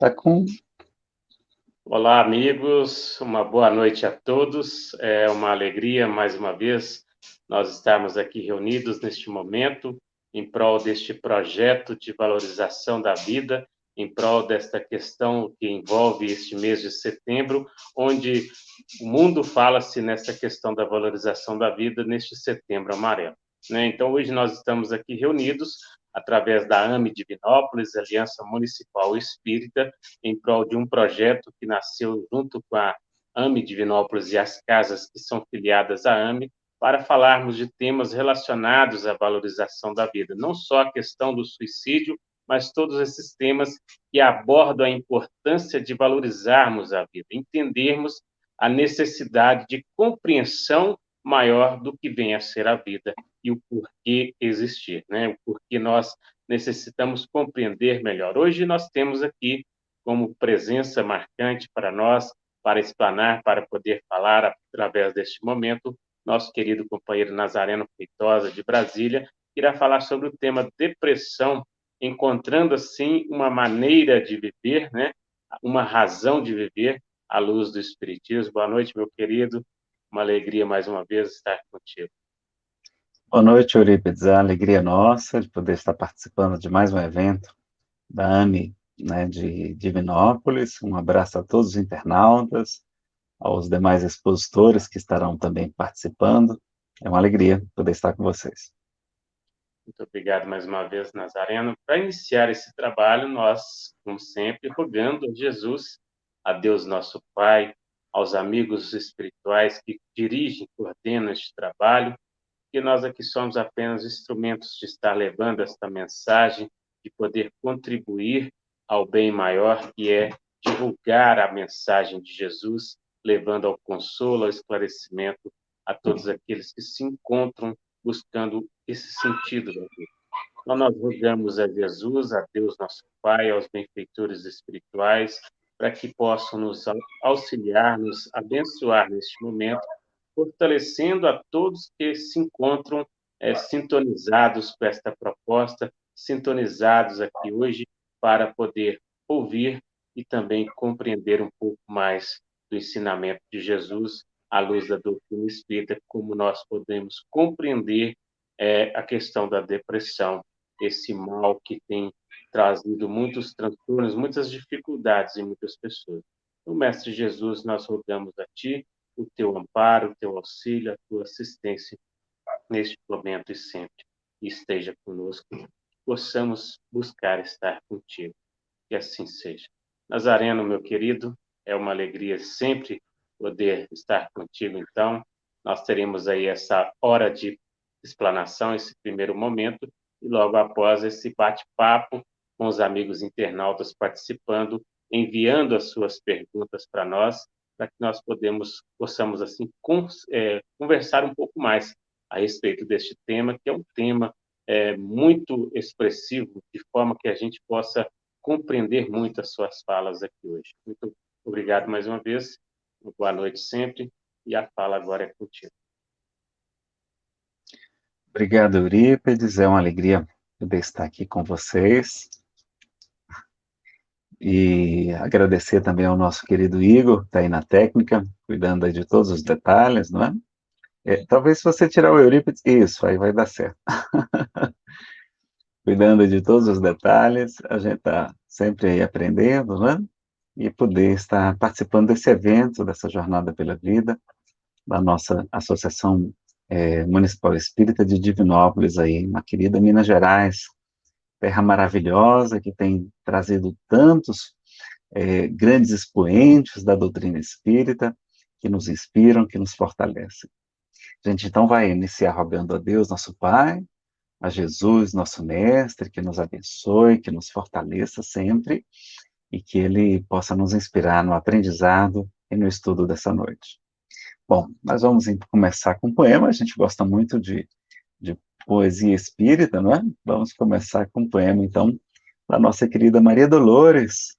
Tá com. Olá, amigos. Uma boa noite a todos. É uma alegria, mais uma vez, nós estarmos aqui reunidos neste momento em prol deste projeto de valorização da vida, em prol desta questão que envolve este mês de setembro, onde o mundo fala-se nessa questão da valorização da vida neste setembro amarelo. Né? Então, hoje nós estamos aqui reunidos através da AME Divinópolis, Aliança Municipal Espírita, em prol de um projeto que nasceu junto com a AME Divinópolis e as casas que são filiadas à AME, para falarmos de temas relacionados à valorização da vida, não só a questão do suicídio, mas todos esses temas que abordam a importância de valorizarmos a vida, entendermos a necessidade de compreensão maior do que vem a ser a vida e o porquê existir, né? O porquê nós necessitamos compreender melhor. Hoje nós temos aqui como presença marcante para nós, para explanar, para poder falar através deste momento, nosso querido companheiro Nazareno Feitosa de Brasília, irá falar sobre o tema depressão, encontrando assim uma maneira de viver, né? Uma razão de viver à luz do espiritismo. Boa noite, meu querido. Uma alegria mais uma vez estar contigo. Boa noite, Eurípides. É uma alegria nossa de poder estar participando de mais um evento da AME né, de Divinópolis. Um abraço a todos os internautas, aos demais expositores que estarão também participando. É uma alegria poder estar com vocês. Muito obrigado mais uma vez, Nazareno. Para iniciar esse trabalho, nós, como sempre, rogando a Jesus, a Deus nosso Pai, aos amigos espirituais que dirigem e coordenam este trabalho, que nós aqui somos apenas instrumentos de estar levando esta mensagem, de poder contribuir ao bem maior, que é divulgar a mensagem de Jesus, levando ao consolo, ao esclarecimento a todos aqueles que se encontram buscando esse sentido da vida. Então, nós rogamos a Jesus, a Deus nosso Pai, aos benfeitores espirituais, para que possam nos auxiliar, nos abençoar neste momento, fortalecendo a todos que se encontram é, sintonizados com esta proposta, sintonizados aqui hoje para poder ouvir e também compreender um pouco mais do ensinamento de Jesus à luz da doutrina espírita, como nós podemos compreender é, a questão da depressão, esse mal que tem trazido muitos transtornos, muitas dificuldades em muitas pessoas. Então, Mestre Jesus, nós rogamos a Ti o Teu amparo, o Teu auxílio, a Tua assistência neste momento e sempre. Esteja conosco, possamos buscar estar contigo. Que assim seja. Nazareno, meu querido, é uma alegria sempre poder estar contigo, então. Nós teremos aí essa hora de explanação, esse primeiro momento, e logo após esse bate-papo, com os amigos internautas participando, enviando as suas perguntas para nós, para que nós podemos, possamos, assim, é, conversar um pouco mais a respeito deste tema, que é um tema é, muito expressivo, de forma que a gente possa compreender muito as suas falas aqui hoje. Muito obrigado mais uma vez, boa noite sempre, e a fala agora é contigo. Obrigado, Eurípedes, é uma alegria poder estar aqui com vocês. E agradecer também ao nosso querido Igor, que está aí na técnica, cuidando de todos os detalhes, não é? é? Talvez se você tirar o Eurípides, isso, aí vai dar certo. cuidando de todos os detalhes, a gente está sempre aí aprendendo, né? E poder estar participando desse evento, dessa jornada pela vida, da nossa Associação é, Municipal Espírita de Divinópolis, aí, na querida Minas Gerais, terra maravilhosa que tem trazido tantos é, grandes expoentes da doutrina espírita que nos inspiram, que nos fortalecem. A gente então vai iniciar rogando a Deus, nosso Pai, a Jesus, nosso Mestre, que nos abençoe, que nos fortaleça sempre e que Ele possa nos inspirar no aprendizado e no estudo dessa noite. Bom, nós vamos começar com um poema, a gente gosta muito de, de poesia espírita, não é? Vamos começar com um poema, então, da nossa querida Maria Dolores,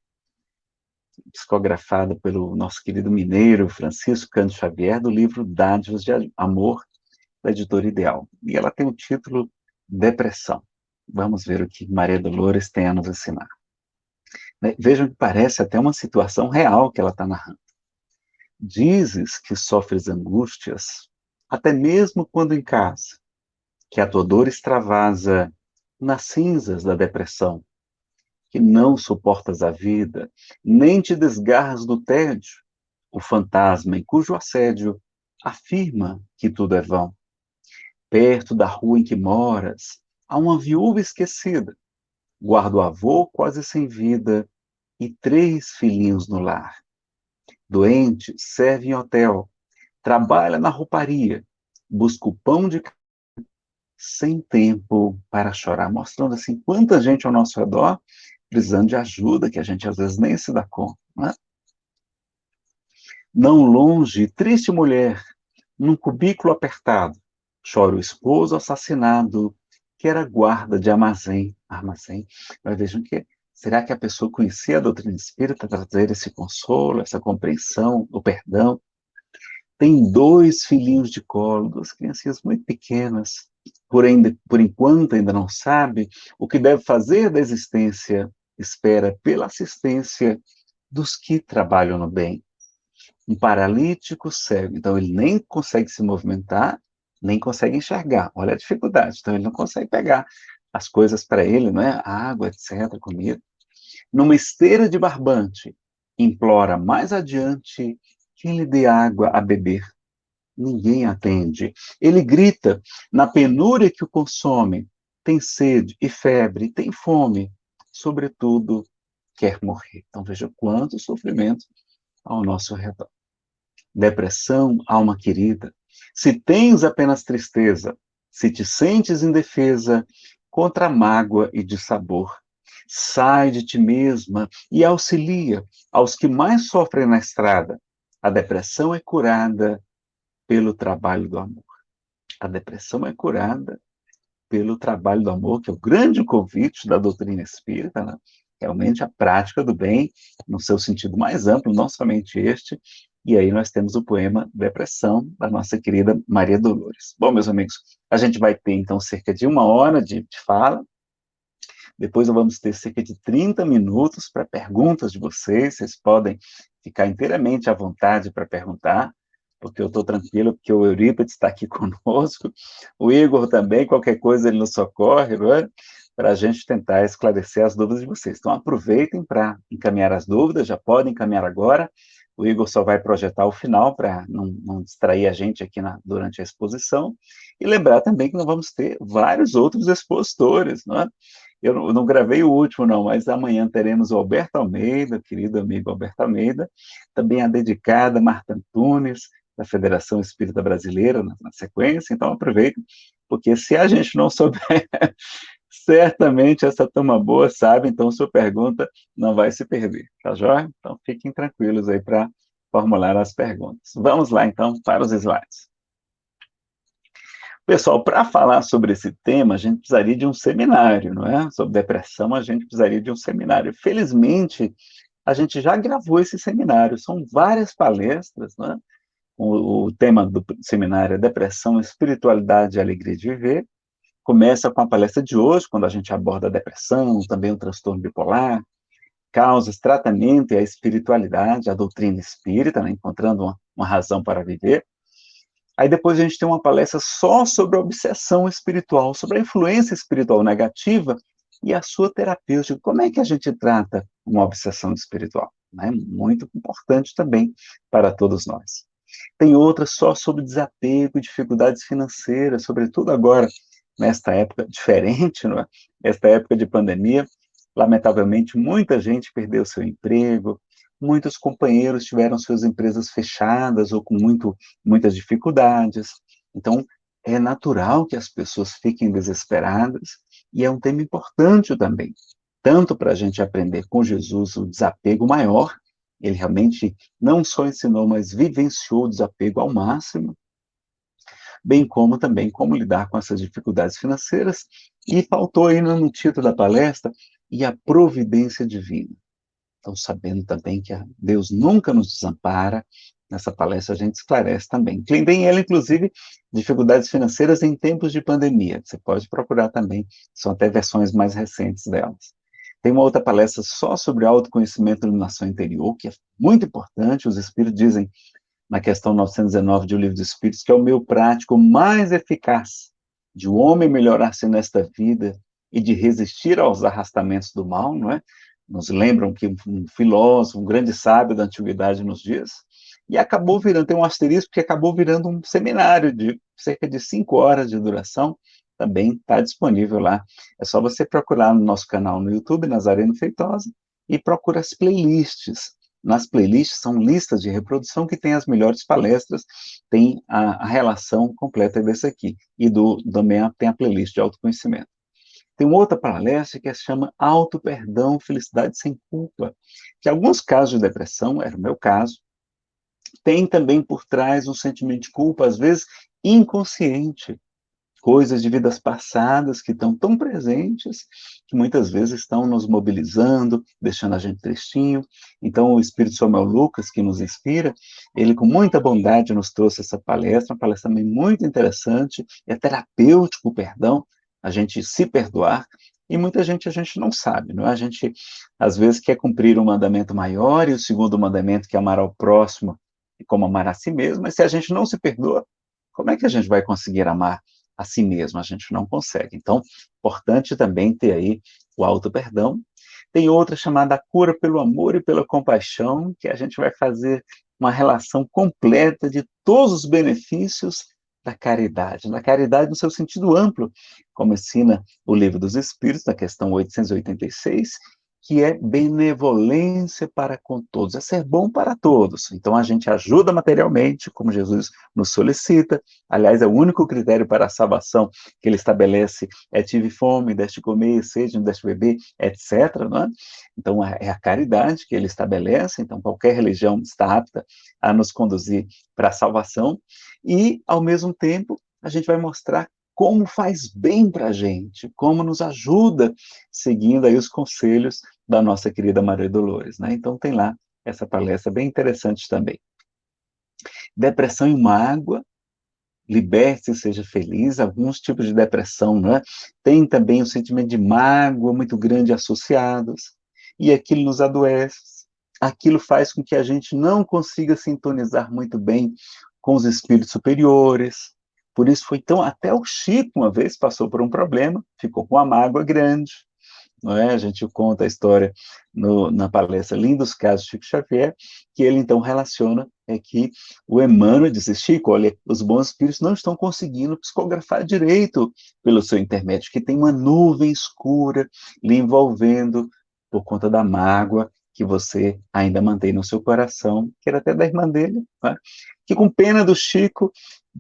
psicografada pelo nosso querido mineiro Francisco Cândido Xavier, do livro Dádivas de Amor, da editora Ideal. E ela tem o título Depressão. Vamos ver o que Maria Dolores tem a nos ensinar. Né? Vejam que parece até uma situação real que ela está narrando. Dizes que sofres angústias, até mesmo quando em casa, que a tua dor extravasa nas cinzas da depressão, que não suportas a vida, nem te desgarras do tédio, o fantasma em cujo assédio afirma que tudo é vão. Perto da rua em que moras, há uma viúva esquecida, guarda o avô quase sem vida e três filhinhos no lar. Doente, serve em hotel, trabalha na rouparia, busca o pão de sem tempo para chorar, mostrando assim quanta gente ao nosso redor precisando de ajuda, que a gente às vezes nem se dá conta. Não, é? não longe, triste mulher, num cubículo apertado, chora o esposo assassinado, que era guarda de armazém. armazém. Mas vejam que será que a pessoa conhecia a doutrina espírita trazer esse consolo, essa compreensão, o perdão? Tem dois filhinhos de colo, duas criancinhas muito pequenas, porém, por enquanto ainda não sabe o que deve fazer da existência, espera pela assistência dos que trabalham no bem. Um paralítico cego, então ele nem consegue se movimentar, nem consegue enxergar. Olha a dificuldade. Então, ele não consegue pegar as coisas para ele, não é? Água, etc., comida. Numa esteira de barbante, implora mais adiante quem lhe dê água a beber. Ninguém atende. Ele grita na penúria que o consome. Tem sede e febre, tem fome. Sobretudo, quer morrer. Então, veja quanto sofrimento ao nosso redor. Depressão, alma querida, se tens apenas tristeza, se te sentes indefesa contra a mágoa e de sabor, sai de ti mesma e auxilia aos que mais sofrem na estrada. A depressão é curada pelo trabalho do amor. A depressão é curada pelo trabalho do amor, que é o grande convite da doutrina espírita, né? realmente a prática do bem, no seu sentido mais amplo, não somente este, e aí nós temos o poema Depressão, da nossa querida Maria Dolores. Bom, meus amigos, a gente vai ter, então, cerca de uma hora de, de fala, depois nós vamos ter cerca de 30 minutos para perguntas de vocês, vocês podem ficar inteiramente à vontade para perguntar, porque eu estou tranquilo, porque o Eurípides está aqui conosco, o Igor também, qualquer coisa ele nos socorre, é? para a gente tentar esclarecer as dúvidas de vocês. Então, aproveitem para encaminhar as dúvidas, já podem encaminhar agora, o Igor só vai projetar o final para não, não, distrair a gente aqui na, durante a exposição. E lembrar também que nós vamos ter vários outros expositores, não é? Eu não, não gravei o último, não, mas amanhã teremos o Alberto Almeida, querido amigo Alberto Almeida, também a dedicada Marta Antunes, da Federação Espírita Brasileira, na, na sequência. Então, aproveitem, porque se a gente não souber certamente essa turma boa sabe, então sua pergunta não vai se perder, tá joia? Então fiquem tranquilos aí para formular as perguntas. Vamos lá então para os slides. Pessoal, para falar sobre esse tema, a gente precisaria de um seminário, não é? Sobre depressão, a gente precisaria de um seminário. Felizmente, a gente já gravou esse seminário, são várias palestras, não é? O, o tema do seminário é Depressão, Espiritualidade e Alegria de Viver, Começa com a palestra de hoje, quando a gente aborda a depressão, também o transtorno bipolar, causas, tratamento e a espiritualidade, a doutrina espírita, né, encontrando uma, uma razão para viver. Aí depois a gente tem uma palestra só sobre a obsessão espiritual, sobre a influência espiritual negativa e a sua terapêutica. Como é que a gente trata uma obsessão espiritual? Né? Muito importante também para todos nós. Tem outra só sobre desapego e dificuldades financeiras, sobretudo agora nesta época diferente, não é? Época de pandemia, lamentavelmente, muita gente perdeu seu emprego, muitos companheiros tiveram suas empresas fechadas ou com muito, muitas dificuldades. Então, é natural que as pessoas fiquem desesperadas e é um tema importante também, tanto para a gente aprender com Jesus o desapego maior, ele realmente não só ensinou, mas vivenciou o desapego ao máximo, bem como também como lidar com essas dificuldades financeiras. E faltou aí no título da palestra, e a providência divina. Então, sabendo também que Deus nunca nos desampara, nessa palestra a gente esclarece também. Tem ela, inclusive, dificuldades financeiras em tempos de pandemia. Você pode procurar também, são até versões mais recentes delas. Tem uma outra palestra só sobre autoconhecimento e iluminação interior, que é muito importante. Os espíritos dizem, na questão 919 de O Livro dos Espíritos, que é o meio prático mais eficaz de o um homem melhorar-se nesta vida e de resistir aos arrastamentos do mal, não é? Nos lembram que um filósofo, um grande sábio da antiguidade nos dias, e acabou virando, tem um asterisco que acabou virando um seminário de cerca de cinco horas de duração, também está disponível lá. É só você procurar no nosso canal no YouTube, Nazareno Feitosa, e procura as playlists. Nas playlists são listas de reprodução que tem as melhores palestras, tem a, a relação completa desse aqui. E do, também tem a playlist de autoconhecimento. Tem outra palestra que se chama Auto Perdão, Felicidade Sem Culpa, que alguns casos de depressão, era o meu caso, tem também por trás um sentimento de culpa, às vezes inconsciente, coisas de vidas passadas que estão tão presentes, que muitas vezes estão nos mobilizando, deixando a gente tristinho. Então, o Espírito Samuel Lucas, que nos inspira, ele com muita bondade nos trouxe essa palestra, uma palestra também muito interessante, é terapêutico o perdão, a gente se perdoar, e muita gente a gente não sabe, não é? A gente, às vezes, quer cumprir um mandamento maior, e o segundo mandamento, que é amar ao próximo, como amar a si mesmo, mas se a gente não se perdoa, como é que a gente vai conseguir amar a si mesmo? A gente não consegue. Então, importante também ter aí o auto-perdão. Tem outra chamada cura pelo amor e pela compaixão, que a gente vai fazer uma relação completa de todos os benefícios da caridade, na caridade no seu sentido amplo, como ensina o Livro dos Espíritos, na questão 886, que é benevolência para com todos, é ser bom para todos. Então a gente ajuda materialmente, como Jesus nos solicita. Aliás, é o único critério para a salvação que ele estabelece é tive fome, deste comer, sede, deste beber, etc. Não é? Então é a caridade que ele estabelece. Então qualquer religião está apta a nos conduzir para a salvação e, ao mesmo tempo, a gente vai mostrar como faz bem para a gente, como nos ajuda, seguindo aí os conselhos da nossa querida Maria Dolores, né? Então tem lá essa palestra bem interessante também. Depressão e mágoa, liberte-se, seja feliz, alguns tipos de depressão, né? Tem também o sentimento de mágoa muito grande associados, e aquilo nos adoece, aquilo faz com que a gente não consiga sintonizar muito bem com os espíritos superiores, por isso foi tão. Até o Chico, uma vez, passou por um problema, ficou com uma mágoa grande. Não é? A gente conta a história no, na palestra Lindos Casos de Chico Xavier, que ele então relaciona é que o Emmanuel disse, Chico, olha, os bons espíritos não estão conseguindo psicografar direito pelo seu intermédio, que tem uma nuvem escura lhe envolvendo por conta da mágoa que você ainda mantém no seu coração, que era até da irmã dele, né? que com pena do Chico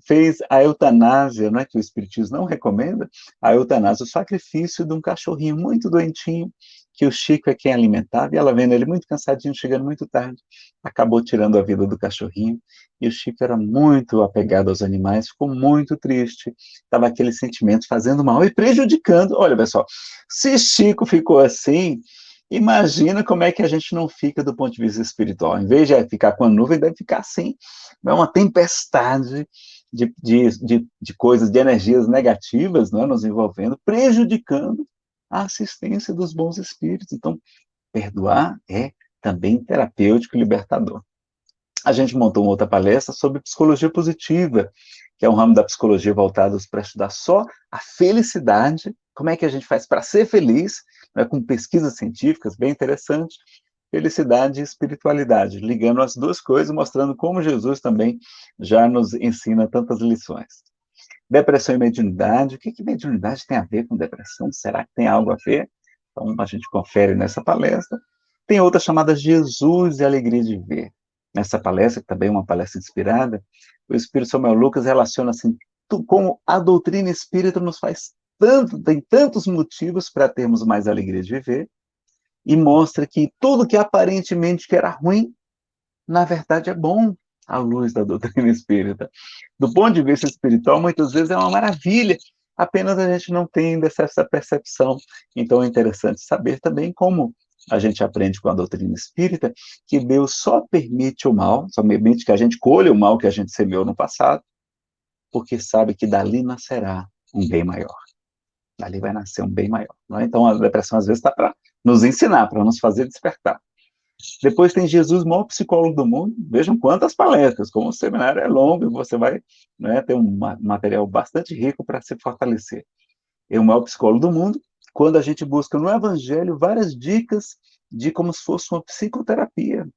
fez a eutanásia, né, que o Espiritismo não recomenda, a eutanásia, o sacrifício de um cachorrinho muito doentinho, que o Chico é quem alimentava, e ela vendo ele muito cansadinho, chegando muito tarde, acabou tirando a vida do cachorrinho, e o Chico era muito apegado aos animais, ficou muito triste, estava aquele sentimento fazendo mal e prejudicando, olha pessoal, se Chico ficou assim, Imagina como é que a gente não fica do ponto de vista espiritual. Em vez de ficar com a nuvem, deve ficar assim. É uma tempestade de, de, de, de coisas, de energias negativas né, nos envolvendo, prejudicando a assistência dos bons espíritos. Então, perdoar é também terapêutico e libertador. A gente montou uma outra palestra sobre psicologia positiva, que é um ramo da psicologia voltado para estudar só a felicidade, como é que a gente faz para ser feliz, né, com pesquisas científicas bem interessantes, felicidade e espiritualidade, ligando as duas coisas, mostrando como Jesus também já nos ensina tantas lições. Depressão e mediunidade, o que, que mediunidade tem a ver com depressão? Será que tem algo a ver? Então, a gente confere nessa palestra. Tem outra chamada Jesus e Alegria de Ver. Nessa palestra, que também é uma palestra inspirada, o Espírito Samuel Lucas relaciona assim, como a doutrina espírita nos faz tanto, tem tantos motivos para termos mais alegria de viver, e mostra que tudo que aparentemente que era ruim, na verdade é bom à luz da doutrina espírita. Do ponto de vista espiritual, muitas vezes é uma maravilha, apenas a gente não tem essa percepção. Então é interessante saber também como a gente aprende com a doutrina espírita que Deus só permite o mal, só permite que a gente colha o mal que a gente semeou no passado, porque sabe que dali nascerá um bem maior. Ali vai nascer um bem maior. É? Então, a depressão, às vezes, está para nos ensinar, para nos fazer despertar. Depois tem Jesus, maior psicólogo do mundo. Vejam quantas palestras, como o seminário é longo, você vai né, ter um material bastante rico para se fortalecer. É o maior psicólogo do mundo. Quando a gente busca no Evangelho várias dicas de como se fosse uma psicoterapia.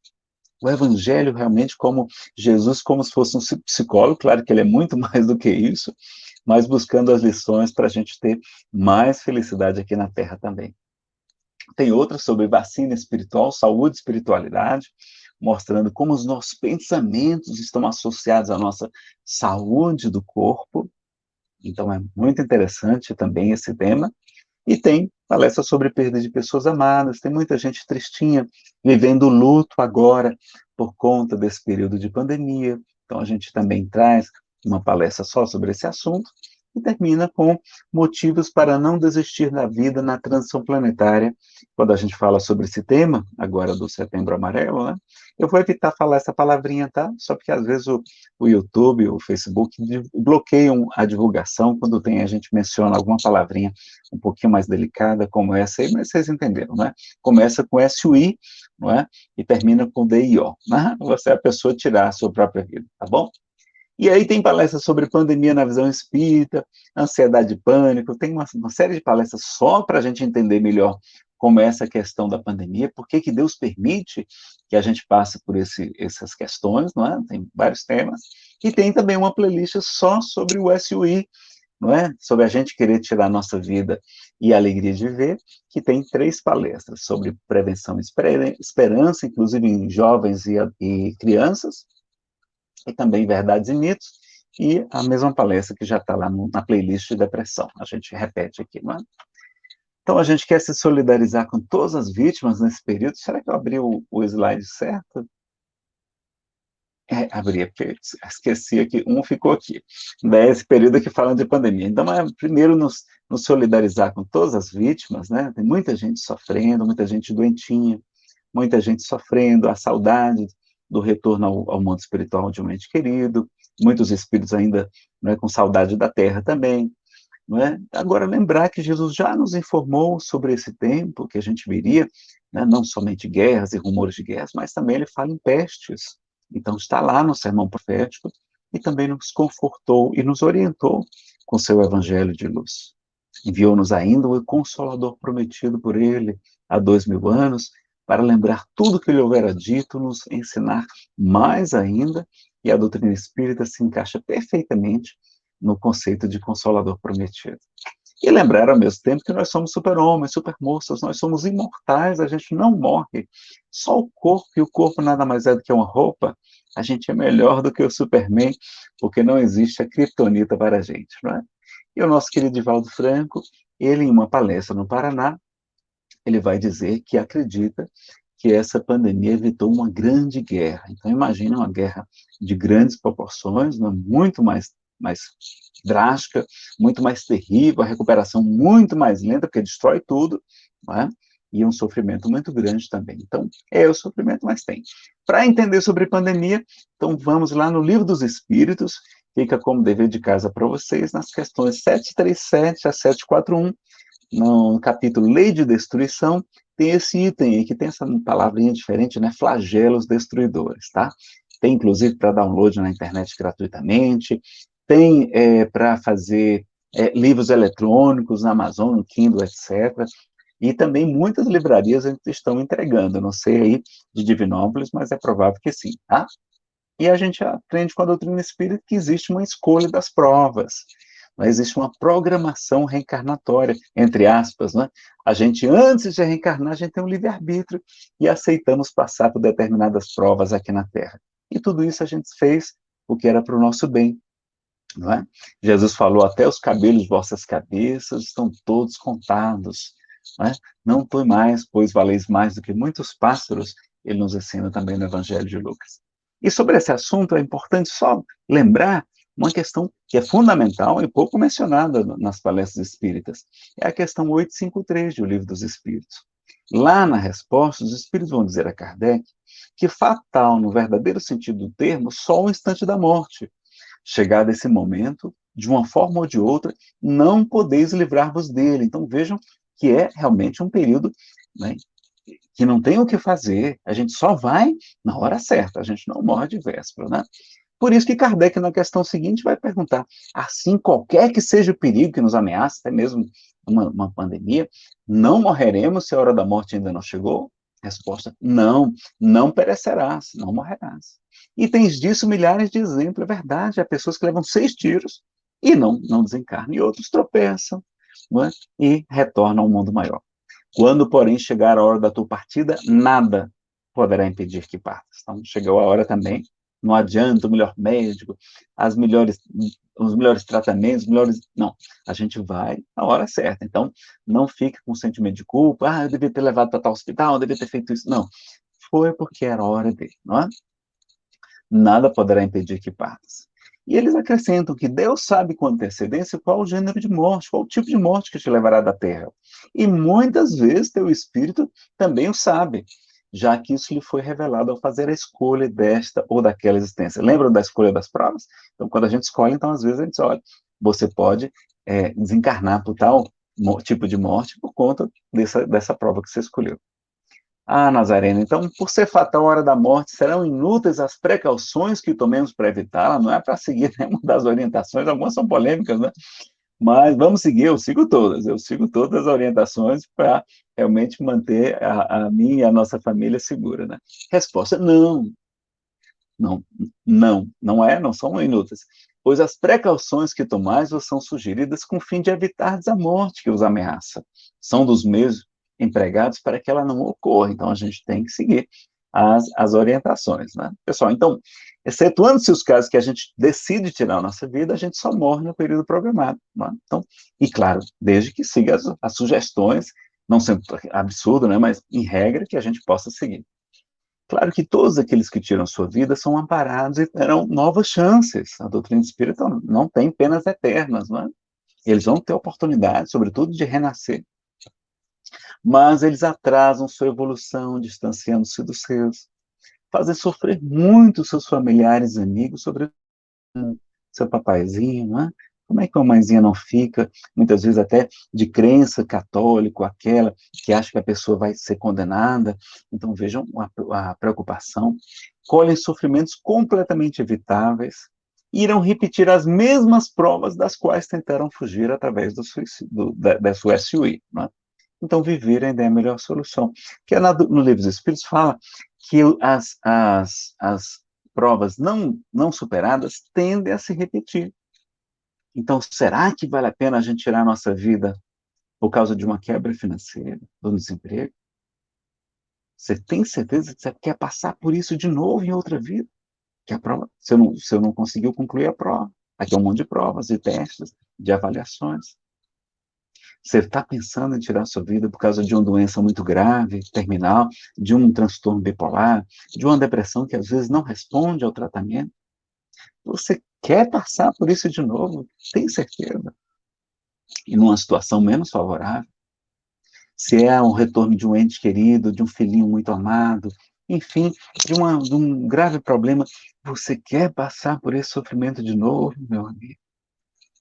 O Evangelho realmente como Jesus, como se fosse um psicólogo, claro que ele é muito mais do que isso, mas buscando as lições para a gente ter mais felicidade aqui na Terra também. Tem outra sobre vacina espiritual, saúde e espiritualidade, mostrando como os nossos pensamentos estão associados à nossa saúde do corpo. Então é muito interessante também esse tema. E tem palestra sobre perda de pessoas amadas, tem muita gente tristinha, vivendo luto agora por conta desse período de pandemia. Então a gente também traz uma palestra só sobre esse assunto e termina com motivos para não desistir da vida na transição planetária. Quando a gente fala sobre esse tema, agora do Setembro Amarelo, né? Eu vou evitar falar essa palavrinha, tá? Só porque às vezes o, o YouTube, o Facebook bloqueiam a divulgação quando tem a gente menciona alguma palavrinha um pouquinho mais delicada como essa aí, mas vocês entenderam, né? Começa com SUI, não é? E termina com DIO, né? Você é a pessoa tirar a sua própria vida, tá bom? E aí tem palestras sobre pandemia na visão espírita, ansiedade e pânico, tem uma, uma série de palestras só para a gente entender melhor como é essa questão da pandemia, por que, Deus permite que a gente passe por esse, essas questões, não é? Tem vários temas. E tem também uma playlist só sobre o SUI, não é? Sobre a gente querer tirar a nossa vida e a alegria de viver, que tem três palestras sobre prevenção e esperança, inclusive em jovens e, e crianças, e também Verdades e Mitos, e a mesma palestra que já está lá no, na playlist de depressão. A gente repete aqui, não é? Então, a gente quer se solidarizar com todas as vítimas nesse período. Será que eu abri o, o slide certo? É, abri, esqueci aqui, um ficou aqui. Daí, esse período aqui falando de pandemia. Então, é, primeiro, nos, nos solidarizar com todas as vítimas, né? Tem muita gente sofrendo, muita gente doentinha, muita gente sofrendo, a saudade do retorno ao, ao mundo espiritual de um ente querido, muitos espíritos ainda né, com saudade da terra também. Não é? Agora, lembrar que Jesus já nos informou sobre esse tempo que a gente viria, né, não somente guerras e rumores de guerras, mas também ele fala em pestes. Então, está lá no sermão profético e também nos confortou e nos orientou com seu evangelho de luz. Enviou-nos ainda o Consolador prometido por ele há dois mil anos, para lembrar tudo que ele houvera dito, nos ensinar mais ainda, e a doutrina espírita se encaixa perfeitamente no conceito de consolador prometido. E lembrar ao mesmo tempo que nós somos super-homens, super-moças, nós somos imortais, a gente não morre. Só o corpo, e o corpo nada mais é do que uma roupa, a gente é melhor do que o Superman, porque não existe a criptonita para a gente, não é? E o nosso querido Divaldo Franco, ele em uma palestra no Paraná, ele vai dizer que acredita que essa pandemia evitou uma grande guerra. Então, imagine uma guerra de grandes proporções, né, muito mais, mais drástica, muito mais terrível, a recuperação muito mais lenta, porque destrói tudo, é? e um sofrimento muito grande também. Então, é o sofrimento, mas tem. Para entender sobre pandemia, então vamos lá no Livro dos Espíritos, fica como dever de casa para vocês, nas questões 737 a 741, no capítulo Lei de Destruição, tem esse item aí, que tem essa palavrinha diferente, né? Flagelos destruidores, tá? Tem, inclusive, para download na internet gratuitamente, tem é, para fazer é, livros eletrônicos na Amazon, no Kindle, etc. E também muitas livrarias estão entregando, não sei aí de Divinópolis, mas é provável que sim, tá? E a gente aprende com a doutrina espírita que existe uma escolha das provas mas existe uma programação reencarnatória, entre aspas, né? A gente, antes de reencarnar, a gente tem um livre-arbítrio e aceitamos passar por determinadas provas aqui na Terra. E tudo isso a gente fez porque era para o nosso bem, não é? Jesus falou, até os cabelos de vossas cabeças estão todos contados, não é? Não foi mais, pois valeis mais do que muitos pássaros, ele nos ensina também no Evangelho de Lucas. E sobre esse assunto é importante só lembrar uma questão que é fundamental e pouco mencionada nas palestras espíritas. É a questão 853 do Livro dos Espíritos. Lá na resposta, os espíritos vão dizer a Kardec que fatal, no verdadeiro sentido do termo, só o instante da morte. Chegado esse momento, de uma forma ou de outra, não podeis livrar-vos dele. Então vejam que é realmente um período né, que não tem o que fazer, a gente só vai na hora certa, a gente não morre de véspera, né? Por isso que Kardec, na questão seguinte, vai perguntar, assim, qualquer que seja o perigo que nos ameaça, até mesmo uma, uma pandemia, não morreremos se a hora da morte ainda não chegou? Resposta, não, não perecerás, não morrerás. E tens disso milhares de exemplos, é verdade, há pessoas que levam seis tiros e não, não desencarnam, e outros tropeçam é? e retornam ao mundo maior. Quando, porém, chegar a hora da tua partida, nada poderá impedir que partas. Então, chegou a hora também, não adianta o melhor médico, as melhores, os melhores tratamentos, melhores... Não, a gente vai na hora certa. Então, não fique com sentimento de culpa, ah, eu devia ter levado para tal hospital, eu devia ter feito isso. Não, foi porque era a hora dele, não é? Nada poderá impedir que partas. E eles acrescentam que Deus sabe com antecedência qual o gênero de morte, qual o tipo de morte que te levará da terra. E muitas vezes teu espírito também o sabe, já que isso lhe foi revelado ao fazer a escolha desta ou daquela existência. Lembram da escolha das provas? Então, quando a gente escolhe, então, às vezes a gente diz, olha, você pode é, desencarnar por tal tipo de morte por conta dessa, dessa prova que você escolheu. Ah, Nazareno, então, por ser fatal a hora da morte, serão inúteis as precauções que tomemos para evitá-la? Não é para seguir nenhuma das orientações, algumas são polêmicas, né? Mas vamos seguir, eu sigo todas, eu sigo todas as orientações para realmente manter a, a mim e a nossa família segura, né? Resposta, não. Não, não, não é, não são inúteis. Pois as precauções que tomais são sugeridas com o fim de evitar a morte que os ameaça. São dos mesmos empregados para que ela não ocorra. Então, a gente tem que seguir as, as orientações, né? Pessoal, então, excetuando-se os casos que a gente decide tirar a nossa vida, a gente só morre no período programado. Né? Então, e claro, desde que siga as, as sugestões, não sendo absurdo, né? Mas, em regra, que a gente possa seguir. Claro que todos aqueles que tiram sua vida são amparados e terão novas chances. A doutrina espírita não tem penas eternas, não é? Eles vão ter oportunidade, sobretudo, de renascer mas eles atrasam sua evolução, distanciando-se dos seus, fazem sofrer muito seus familiares e amigos, sobre seu papaizinho, né? Como é que uma mãezinha não fica, muitas vezes até de crença católico, aquela que acha que a pessoa vai ser condenada? Então vejam a, a preocupação. Colhem sofrimentos completamente evitáveis, irão repetir as mesmas provas das quais tentaram fugir através do, suicídio, da, da sua SUI. Né? então viver ainda é a melhor solução. Que é no Livro dos Espíritos fala que as, as, as provas não, não superadas tendem a se repetir. Então, será que vale a pena a gente tirar a nossa vida por causa de uma quebra financeira, do desemprego? Você tem certeza que você quer passar por isso de novo em outra vida? Que a prova, você não, você não conseguiu concluir a prova. Aqui é um monte de provas, de testes, de avaliações. Você está pensando em tirar sua vida por causa de uma doença muito grave, terminal, de um transtorno bipolar, de uma depressão que às vezes não responde ao tratamento? Você quer passar por isso de novo? Tem certeza? E numa situação menos favorável? Se é um retorno de um ente querido, de um filhinho muito amado, enfim, de, uma, de um grave problema, você quer passar por esse sofrimento de novo, meu amigo?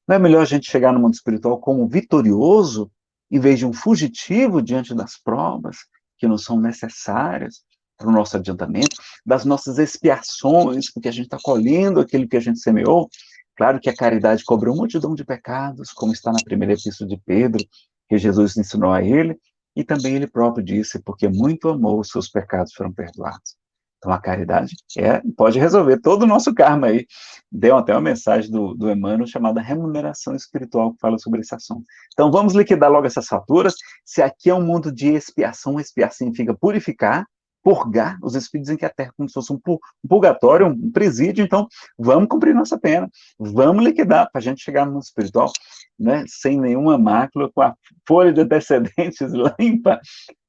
Não é melhor a gente chegar no mundo espiritual como vitorioso, em vez de um fugitivo diante das provas que não são necessárias para o nosso adiantamento, das nossas expiações, porque a gente está colhendo aquilo que a gente semeou? Claro que a caridade cobrou multidão de pecados, como está na primeira epístola de Pedro, que Jesus ensinou a ele, e também ele próprio disse, porque muito amou, os seus pecados foram perdoados. Então, a caridade é, pode resolver todo o nosso karma aí. Deu até uma mensagem do, do Emmanuel chamada remuneração espiritual, que fala sobre esse assunto. Então, vamos liquidar logo essas faturas. Se aqui é um mundo de expiação, expiar significa purificar, purgar os espíritos em que a Terra como se fosse um, purgatório, um presídio, então vamos cumprir nossa pena, vamos liquidar para a gente chegar no mundo espiritual, né, sem nenhuma mácula, com a folha de antecedentes limpa,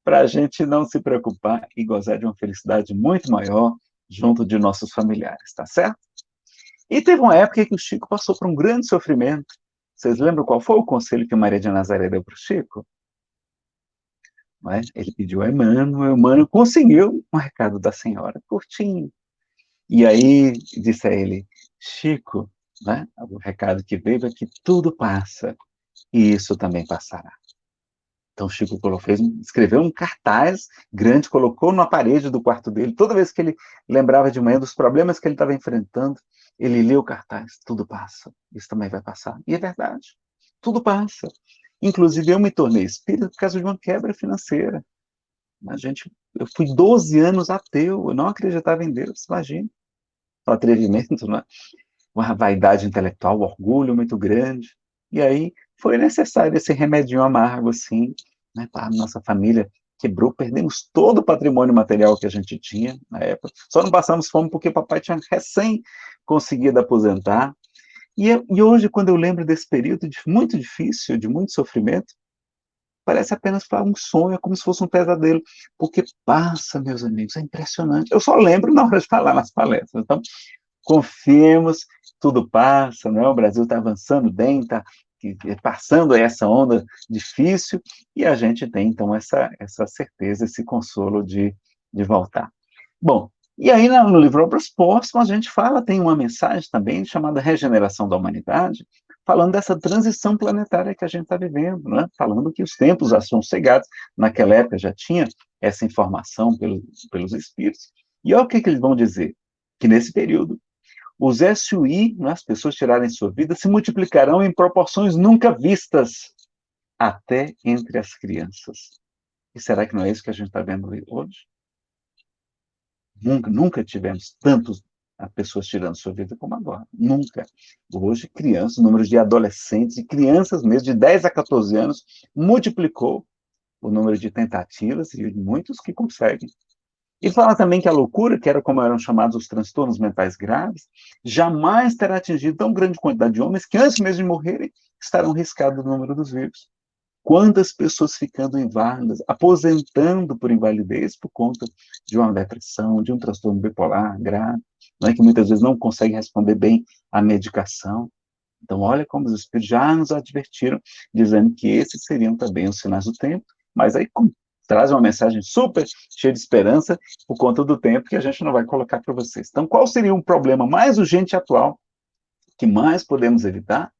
para a gente não se preocupar e gozar de uma felicidade muito maior junto de nossos familiares, tá certo? E teve uma época que o Chico passou por um grande sofrimento. Vocês lembram qual foi o conselho que Maria de Nazaré deu para o Chico? É? Ele pediu a Emmanuel, Emmanuel conseguiu um recado da senhora, curtinho. E aí disse a ele, Chico, né? O recado que veio é que tudo passa, e isso também passará. Então, Chico fez, escreveu um cartaz grande, colocou na parede do quarto dele. Toda vez que ele lembrava de manhã dos problemas que ele estava enfrentando, ele lia o cartaz. Tudo passa, isso também vai passar. E é verdade, tudo passa. Inclusive, eu me tornei espírita por causa de uma quebra financeira. A gente, eu fui 12 anos ateu, eu não acreditava em Deus, imagina. O atrevimento, né? uma vaidade intelectual, um orgulho muito grande. E aí foi necessário esse remédio amargo, assim, né, para a nossa família quebrou, perdemos todo o patrimônio material que a gente tinha na época. Só não passamos fome porque papai tinha recém conseguido aposentar. E, e hoje, quando eu lembro desse período de, muito difícil, de muito sofrimento, parece apenas um sonho, é como se fosse um pesadelo, porque passa, meus amigos, é impressionante. Eu só lembro na hora de falar nas palestras. Então, confiemos, tudo passa, não é? o Brasil está avançando bem, está passando essa onda difícil, e a gente tem, então, essa, essa certeza, esse consolo de, de voltar. Bom, e aí no livro Obras Póstumas a gente fala, tem uma mensagem também chamada Regeneração da Humanidade, falando dessa transição planetária que a gente está vivendo, né? falando que os tempos já são cegados, naquela época já tinha essa informação pelo, pelos espíritos, e olha o que, que eles vão dizer, que nesse período os SUI, né, as pessoas tirarem sua vida, se multiplicarão em proporções nunca vistas, até entre as crianças. E será que não é isso que a gente está vendo hoje? Nunca, nunca tivemos tantas pessoas tirando sua vida como agora. Nunca. Hoje, crianças, o número de adolescentes e crianças mesmo, de 10 a 14 anos, multiplicou o número de tentativas e muitos que conseguem e fala também que a loucura, que era como eram chamados os transtornos mentais graves, jamais terá atingido tão grande quantidade de homens que antes mesmo de morrerem estarão riscados no número dos vivos. Quantas pessoas ficando inválidas, aposentando por invalidez por conta de uma depressão, de um transtorno bipolar grave, não é que muitas vezes não consegue responder bem à medicação. Então, olha como os espíritos já nos advertiram, dizendo que esses seriam também os sinais do tempo, mas aí, traz uma mensagem super cheia de esperança por conta do tempo que a gente não vai colocar para vocês. Então, qual seria um problema mais urgente atual que mais podemos evitar?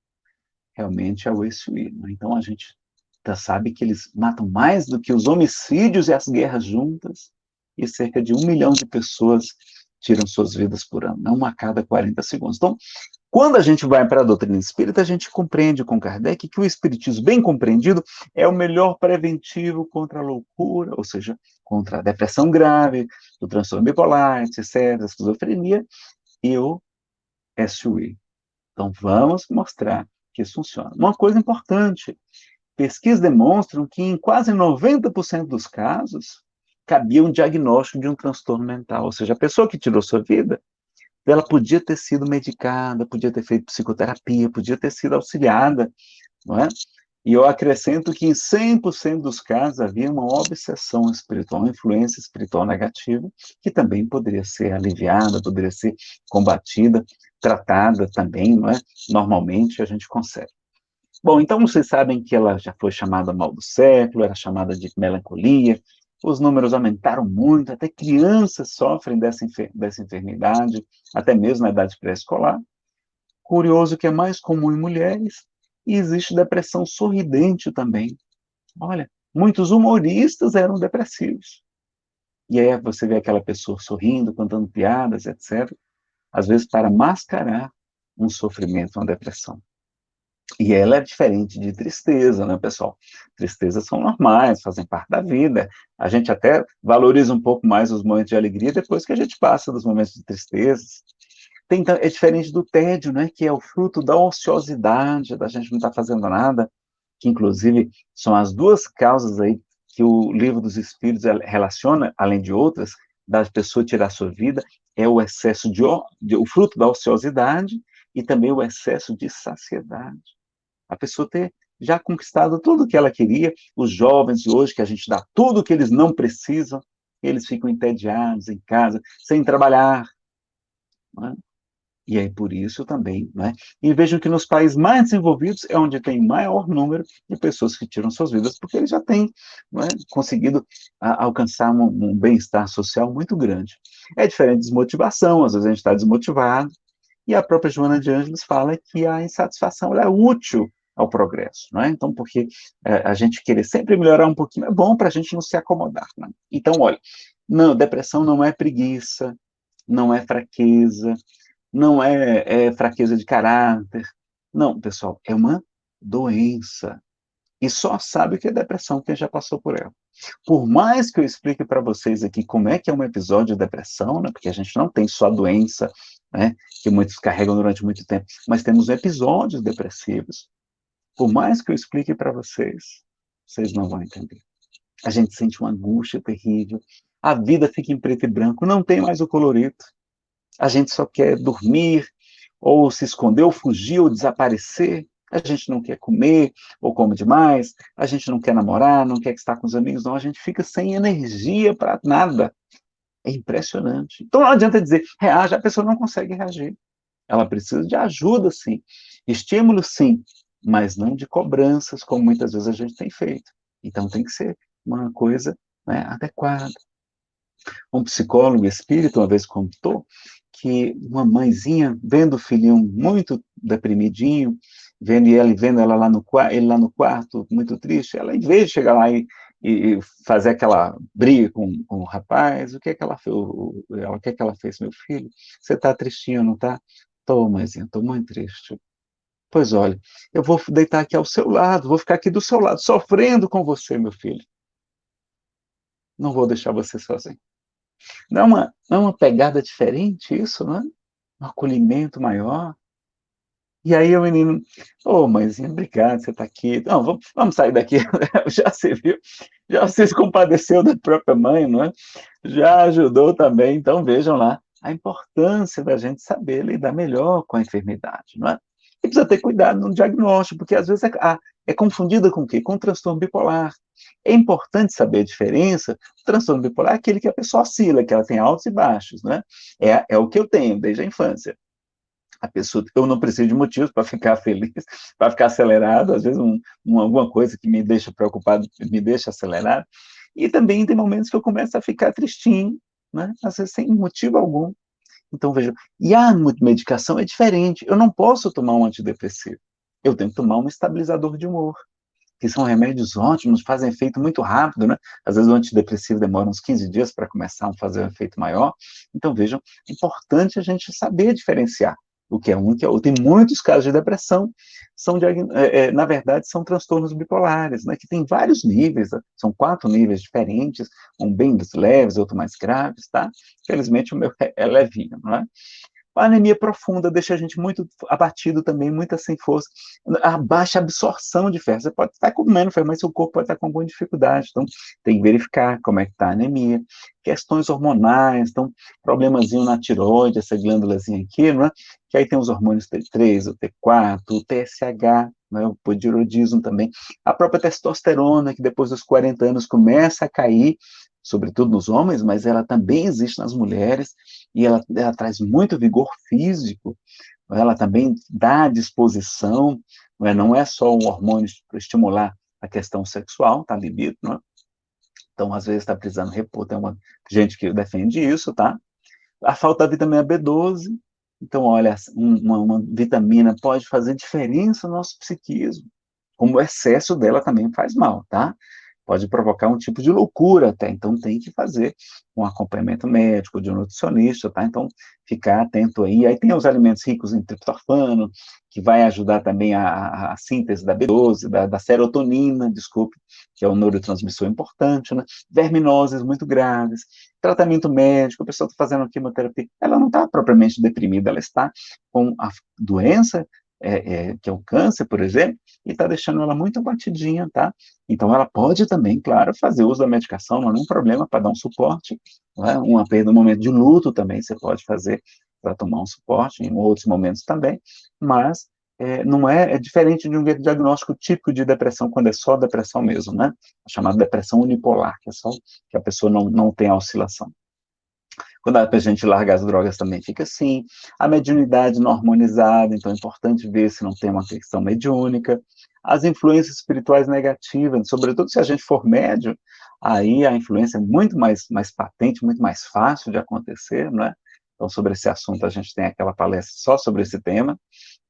Realmente é o. Né? Então, a gente já sabe que eles matam mais do que os homicídios e as guerras juntas, e cerca de um milhão de pessoas tiram suas vidas por ano, não a cada 40 segundos. Então, quando a gente vai para a doutrina espírita, a gente compreende com Kardec que o espiritismo bem compreendido é o melhor preventivo contra a loucura, ou seja, contra a depressão grave, o transtorno bipolar, etc., a esquizofrenia e o SUI. Então, vamos mostrar que isso funciona. Uma coisa importante, pesquisas demonstram que em quase 90% dos casos, cabia um diagnóstico de um transtorno mental, ou seja, a pessoa que tirou sua vida, ela podia ter sido medicada, podia ter feito psicoterapia, podia ter sido auxiliada, não é? E eu acrescento que em 100% dos casos havia uma obsessão espiritual, uma influência espiritual negativa, que também poderia ser aliviada, poderia ser combatida, tratada também, não é? Normalmente a gente consegue. Bom, então vocês sabem que ela já foi chamada mal do século, era chamada de melancolia, os números aumentaram muito, até crianças sofrem dessa, enfer dessa enfermidade, até mesmo na idade pré-escolar. Curioso que é mais comum em mulheres, e existe depressão sorridente também. Olha, muitos humoristas eram depressivos. E aí você vê aquela pessoa sorrindo, contando piadas, etc. Às vezes para mascarar um sofrimento, uma depressão. E ela é diferente de tristeza, né, pessoal? Tristezas são normais, fazem parte da vida. A gente até valoriza um pouco mais os momentos de alegria depois que a gente passa dos momentos de tristezas. Tem, é diferente do tédio, né, que é o fruto da ociosidade, da gente não estar tá fazendo nada, que inclusive são as duas causas aí que o livro dos Espíritos relaciona, além de outras, da pessoa tirar sua vida, é o excesso de, de o fruto da ociosidade e também o excesso de saciedade. A pessoa ter já conquistado tudo o que ela queria, os jovens de hoje, que a gente dá tudo o que eles não precisam, eles ficam entediados em casa, sem trabalhar. É? E aí, por isso também, né? E vejam que nos países mais desenvolvidos é onde tem maior número de pessoas que tiram suas vidas, porque eles já têm é? conseguido a, alcançar um, um bem-estar social muito grande. É diferente de desmotivação, às vezes a gente está desmotivado, E a própria Joana de Ângeles fala que a insatisfação é útil ao progresso, não é? Então, porque é, a gente querer sempre melhorar um pouquinho é bom para a gente não se acomodar. Né? Então, olha, não, depressão não é preguiça, não é fraqueza, não é, é fraqueza de caráter. Não, pessoal, é uma doença. E só sabe o que é depressão quem já passou por ela. Por mais que eu explique para vocês aqui como é que é um episódio de depressão, né, porque a gente não tem só a doença, né, que muitos carregam durante muito tempo, mas temos episódios depressivos. Por mais que eu explique para vocês, vocês não vão entender. A gente sente uma angústia terrível, a vida fica em preto e branco, não tem mais o colorido. A gente só quer dormir, ou se esconder, ou fugir, ou desaparecer. A gente não quer comer, ou come demais. A gente não quer namorar, não quer estar com os amigos, não. A gente fica sem energia para nada. É impressionante. Então não adianta dizer, reage, a pessoa não consegue reagir. Ela precisa de ajuda, sim. Estímulo, sim, mas não de cobranças, como muitas vezes a gente tem feito. Então tem que ser uma coisa né, adequada. Um psicólogo espírita uma vez contou que uma mãezinha, vendo o filhinho muito deprimidinho, vendo ele vendo ela lá no ele lá no quarto muito triste, ela em vez de chegar lá e, e fazer aquela briga com, com, o rapaz, o que é que ela fez? O, o que é que ela fez, meu filho? Você está tristinho, não está? Tô, mãezinha, estou muito triste. Pois olha, eu vou deitar aqui ao seu lado, vou ficar aqui do seu lado, sofrendo com você, meu filho. Não vou deixar você sozinho. Não é uma, não é uma pegada diferente isso, não é? Um acolhimento maior. E aí o menino, ô oh, mãezinha, obrigado, você está aqui. Não, vamos, vamos sair daqui. já se viu, já se compadeceu da própria mãe, não é? Já ajudou também. Então vejam lá a importância da gente saber lidar melhor com a enfermidade, não é? E precisa ter cuidado no diagnóstico, porque às vezes é, é confundida com o quê? Com o transtorno bipolar. É importante saber a diferença. O transtorno bipolar é aquele que a pessoa oscila, que ela tem altos e baixos, né? É, é o que eu tenho desde a infância. A pessoa, eu não preciso de motivos para ficar feliz, para ficar acelerado, às vezes um, um, alguma coisa que me deixa preocupado, me deixa acelerado. E também tem momentos que eu começo a ficar tristinho, né? Às vezes sem motivo algum. Então, veja, e a medicação é diferente. Eu não posso tomar um antidepressivo. Eu tenho que tomar um estabilizador de humor, que são remédios ótimos, fazem efeito muito rápido, né? Às vezes o antidepressivo demora uns 15 dias para começar a fazer um efeito maior. Então, vejam, é importante a gente saber diferenciar o que é um e o que é outro. Tem muitos casos de depressão, são, é, é, na verdade, são transtornos bipolares, né, que tem vários níveis, né, são quatro níveis diferentes, um bem leves, outro mais graves, tá? Felizmente o meu é, é levinho, não é? A anemia profunda deixa a gente muito abatido também, muito sem força. A baixa absorção de ferro. Você pode estar comendo ferro, mas seu corpo pode estar com alguma dificuldade. Então, tem que verificar como é que está a anemia. Questões hormonais, então, problemazinho na tiroide, essa glândulazinha aqui, não é? Que aí tem os hormônios T3, o T4, o TSH, né, o hipotiroidismo também. A própria testosterona, que depois dos 40 anos começa a cair, sobretudo nos homens, mas ela também existe nas mulheres, e ela, ela traz muito vigor físico, ela também dá disposição, não é, não é só um hormônio para estimular a questão sexual, tá, libido, não é? Então, às vezes, está precisando repor, tem uma gente que defende isso, tá? A falta da vitamina B12, então, olha, uma, uma vitamina pode fazer diferença no nosso psiquismo, como o excesso dela também faz mal, tá? Pode provocar um tipo de loucura até, então tem que fazer um acompanhamento médico de um nutricionista, tá? Então, ficar atento aí. Aí tem os alimentos ricos em triptofano, que vai ajudar também a, a síntese da B12, da, da, serotonina, desculpe, que é um neurotransmissor importante, né? Verminoses muito graves, tratamento médico, a pessoa está fazendo quimioterapia, ela não está propriamente deprimida, ela está com a doença é, é, que é o câncer, por exemplo, e está deixando ela muito abatidinha, tá? Então, ela pode também, claro, fazer uso da medicação, não é nenhum problema para dar um suporte, é? uma perda no momento de luto também você pode fazer para tomar um suporte, em outros momentos também, mas é, não é, é diferente de um diagnóstico típico de depressão, quando é só depressão mesmo, né? A chamada depressão unipolar, que é só que a pessoa não, não tem a oscilação. Quando a gente larga as drogas também fica assim. A mediunidade não harmonizada, então é importante ver se não tem uma questão mediúnica. As influências espirituais negativas, sobretudo se a gente for médio, aí a influência é muito mais, mais patente, muito mais fácil de acontecer, não é? Então, sobre esse assunto, a gente tem aquela palestra só sobre esse tema,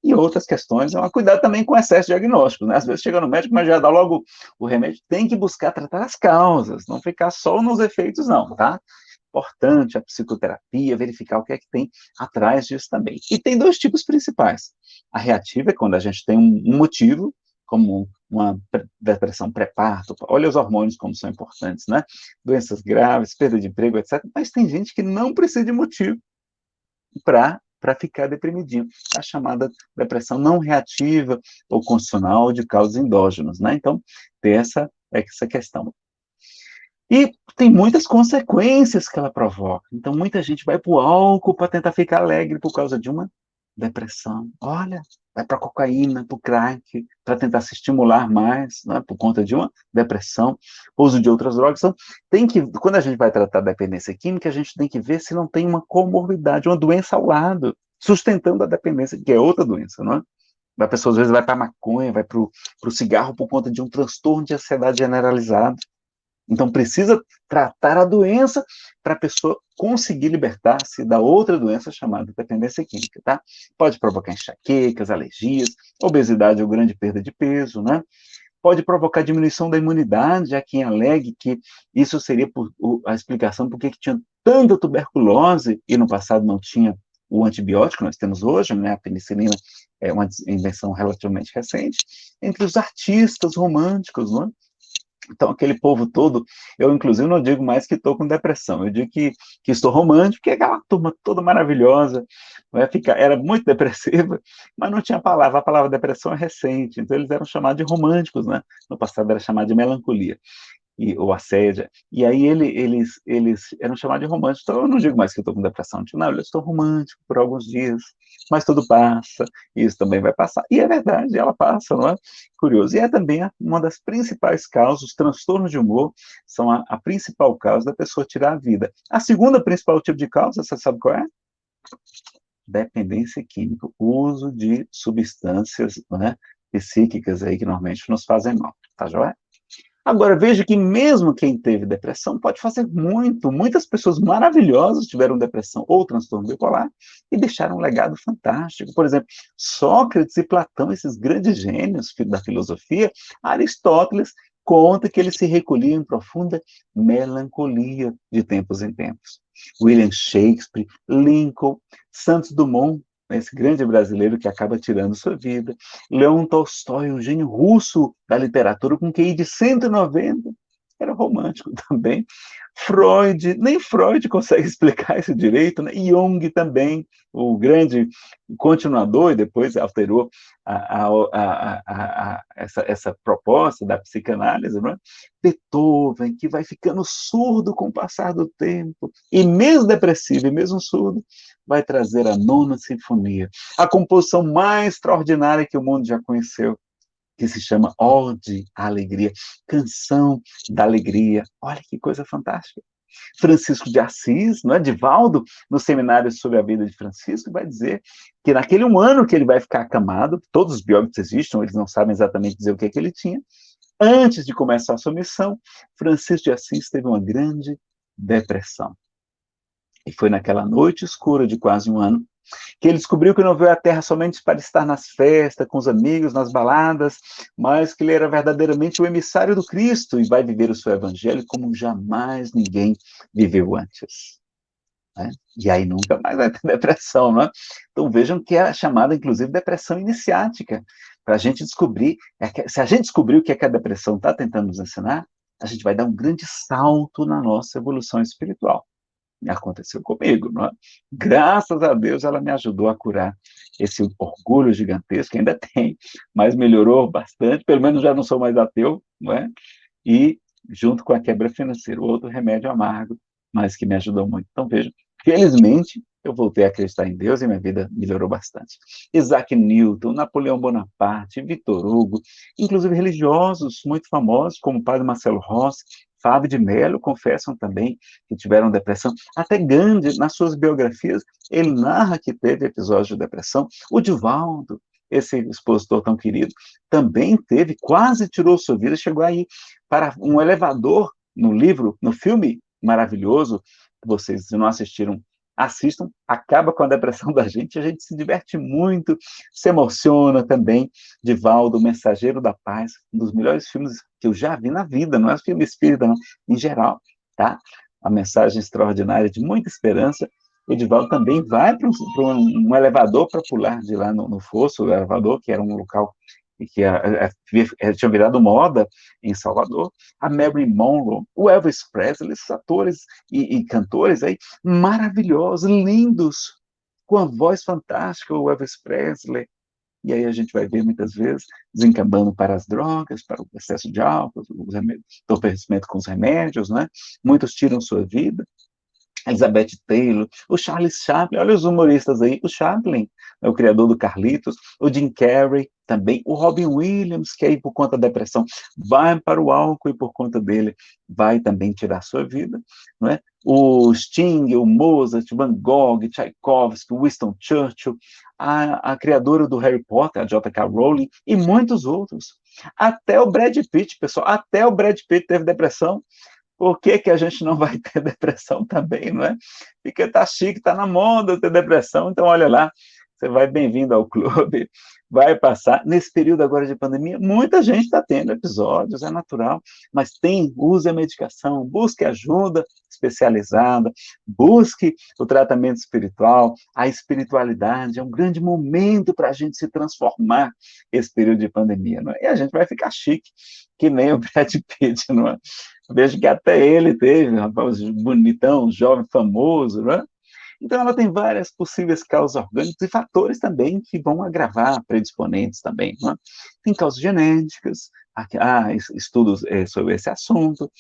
e outras questões, é uma cuidado também com excesso diagnóstico, né? Às vezes chega no médico, mas já dá logo o remédio, tem que buscar tratar as causas, não ficar só nos efeitos, não, tá? Importante a psicoterapia, verificar o que é que tem atrás disso também. E tem dois tipos principais. A reativa é quando a gente tem um motivo, como uma depressão pré-parto, olha os hormônios como são importantes, né? Doenças graves, perda de emprego, etc. Mas tem gente que não precisa de motivo para para ficar deprimidinho. A chamada depressão não reativa ou constitucional de causas endógenas, né? Então, tem essa, essa questão. E tem muitas consequências que ela provoca. Então, muita gente vai para o álcool para tentar ficar alegre por causa de uma depressão. Olha, vai para cocaína, para o crack, para tentar se estimular mais, né, por conta de uma depressão, uso de outras drogas. Então, tem que, quando a gente vai tratar da dependência química, a gente tem que ver se não tem uma comorbidade, uma doença ao lado, sustentando a dependência, que é outra doença, não é? A pessoa às vezes vai para maconha, vai para o cigarro por conta de um transtorno de ansiedade generalizado. Então, precisa tratar a doença para a pessoa conseguir libertar-se da outra doença chamada dependência química, tá? Pode provocar enxaquecas, alergias, obesidade ou grande perda de peso, né? Pode provocar diminuição da imunidade, há quem alegue que isso seria por, a explicação por que tinha tanta tuberculose e no passado não tinha o antibiótico que nós temos hoje, né? A penicilina é uma invenção relativamente recente, entre os artistas românticos, não é? Então, aquele povo todo, eu inclusive não digo mais que estou com depressão, eu digo que, que estou romântico, que é aquela turma toda maravilhosa, vai ficar, era muito depressiva, mas não tinha palavra, a palavra depressão é recente, então eles eram chamados de românticos, né? No passado era chamado de melancolia e, ou assédia. E aí ele, eles, eles eram chamados de românticos. Então eu não digo mais que eu estou com depressão, digo, não, eu estou romântico por alguns dias, mas tudo passa, isso também vai passar. E é verdade, ela passa, não é? Curioso. E é também uma das principais causas, os transtornos de humor são a, a principal causa da pessoa tirar a vida. A segunda principal tipo de causa, você sabe qual é? Dependência química, uso de substâncias né, psíquicas aí que normalmente nos fazem mal, tá joia? Agora, veja que mesmo quem teve depressão pode fazer muito. Muitas pessoas maravilhosas tiveram depressão ou transtorno bipolar e deixaram um legado fantástico. Por exemplo, Sócrates e Platão, esses grandes gênios da filosofia, Aristóteles conta que eles se recolhiam em profunda melancolia de tempos em tempos. William Shakespeare, Lincoln, Santos Dumont, esse grande brasileiro que acaba tirando sua vida. Leon Tolstói, um gênio russo da literatura, com QI de 190, era romântico também. Freud, nem Freud consegue explicar isso direito, né? Jung também, o grande continuador, e depois alterou a, a, a, essa, essa, proposta da psicanálise, né? Beethoven, que vai ficando surdo com o passar do tempo, e mesmo depressivo, e mesmo surdo, vai trazer a nona sinfonia, a composição mais extraordinária que o mundo já conheceu, que se chama Ode à Alegria, Canção da Alegria. Olha que coisa fantástica. Francisco de Assis, não é? Divaldo, no seminário sobre a vida de Francisco, vai dizer que naquele um ano que ele vai ficar acamado, todos os biógrafos existem, eles não sabem exatamente dizer o que, é que ele tinha, antes de começar a sua missão, Francisco de Assis teve uma grande depressão. E foi naquela noite escura de quase um ano que ele descobriu que não veio à Terra somente para estar nas festas, com os amigos, nas baladas, mas que ele era verdadeiramente o emissário do Cristo e vai viver o seu evangelho como jamais ninguém viveu antes. Né? E aí nunca mais vai ter depressão, não é? Então vejam que é chamada, inclusive, depressão iniciática, para a gente descobrir, é se a gente descobrir o que, é que a depressão está tentando nos ensinar, a gente vai dar um grande salto na nossa evolução espiritual aconteceu comigo. Não é? Graças a Deus ela me ajudou a curar esse orgulho gigantesco, ainda tem, mas melhorou bastante, pelo menos já não sou mais ateu, não é? E junto com a quebra financeira, outro remédio amargo, mas que me ajudou muito. Então veja, felizmente eu voltei a acreditar em Deus e minha vida melhorou bastante. Isaac Newton, Napoleão Bonaparte, Victor Hugo, inclusive religiosos muito famosos, como o padre Marcelo Rossi, Fábio de Mello confessam também que tiveram depressão. Até Gandhi, nas suas biografias, ele narra que teve episódios de depressão. O Divaldo, esse expositor tão querido, também teve, quase tirou sua vida, chegou aí para um elevador no livro, no filme maravilhoso, vocês não assistiram assistam, acaba com a depressão da gente, a gente se diverte muito, se emociona também. Divaldo, Mensageiro da Paz, um dos melhores filmes que eu já vi na vida, não é filme espírita, não, em geral, tá? A mensagem extraordinária de muita esperança. O Divaldo também vai para um, um, elevador para pular de lá no, no fosso, o elevador, que era um local que a, a, a, tinha virado moda em Salvador, a Mary Monroe, o Elvis Presley, esses atores e, e, cantores aí maravilhosos, lindos, com a voz fantástica, o Elvis Presley, e aí a gente vai ver muitas vezes desencambando para as drogas, para o excesso de álcool, o entorpecimento com os remédios, né? Muitos tiram sua vida, Elizabeth Taylor, o Charles Chaplin, olha os humoristas aí, o Chaplin, é o criador do Carlitos, o Jim Carrey também, o Robin Williams, que aí por conta da depressão vai para o álcool e por conta dele vai também tirar sua vida, não é? O Sting, o Mozart, Van Gogh, Tchaikovsky, Winston Churchill, a, a criadora do Harry Potter, a J.K. Rowling, e muitos outros. Até o Brad Pitt, pessoal, até o Brad Pitt teve depressão, por que, que a gente não vai ter depressão também, não é? Porque tá chique, tá na moda ter depressão, então olha lá, você vai bem-vindo ao clube, vai passar. Nesse período agora de pandemia, muita gente está tendo episódios, é natural, mas tem, use a medicação, busque ajuda especializada, busque o tratamento espiritual, a espiritualidade, é um grande momento para a gente se transformar esse período de pandemia, não é? E a gente vai ficar chique, que nem o Brad Pitt, não é? Vejo que até ele teve, rapaz, bonitão, jovem, famoso, não é? Então, ela tem várias possíveis causas orgânicas e fatores também que vão agravar predisponentes também. É? Tem causas genéticas, há estudos é, sobre esse assunto,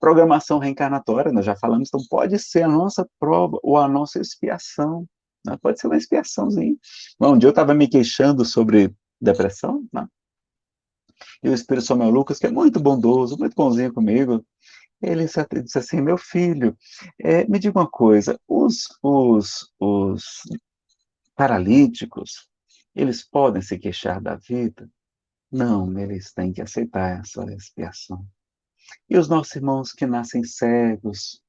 programação reencarnatória, nós já falamos, então pode ser a nossa prova ou a nossa expiação, né? pode ser uma expiaçãozinha. Um dia eu estava me queixando sobre depressão, né? e o Espírito São Lucas, que é muito bondoso, muito bonzinho comigo, ele disse assim, meu filho, é, me diga uma coisa, os, os, os paralíticos, eles podem se queixar da vida? Não, eles têm que aceitar essa expiação. E os nossos irmãos que nascem cegos,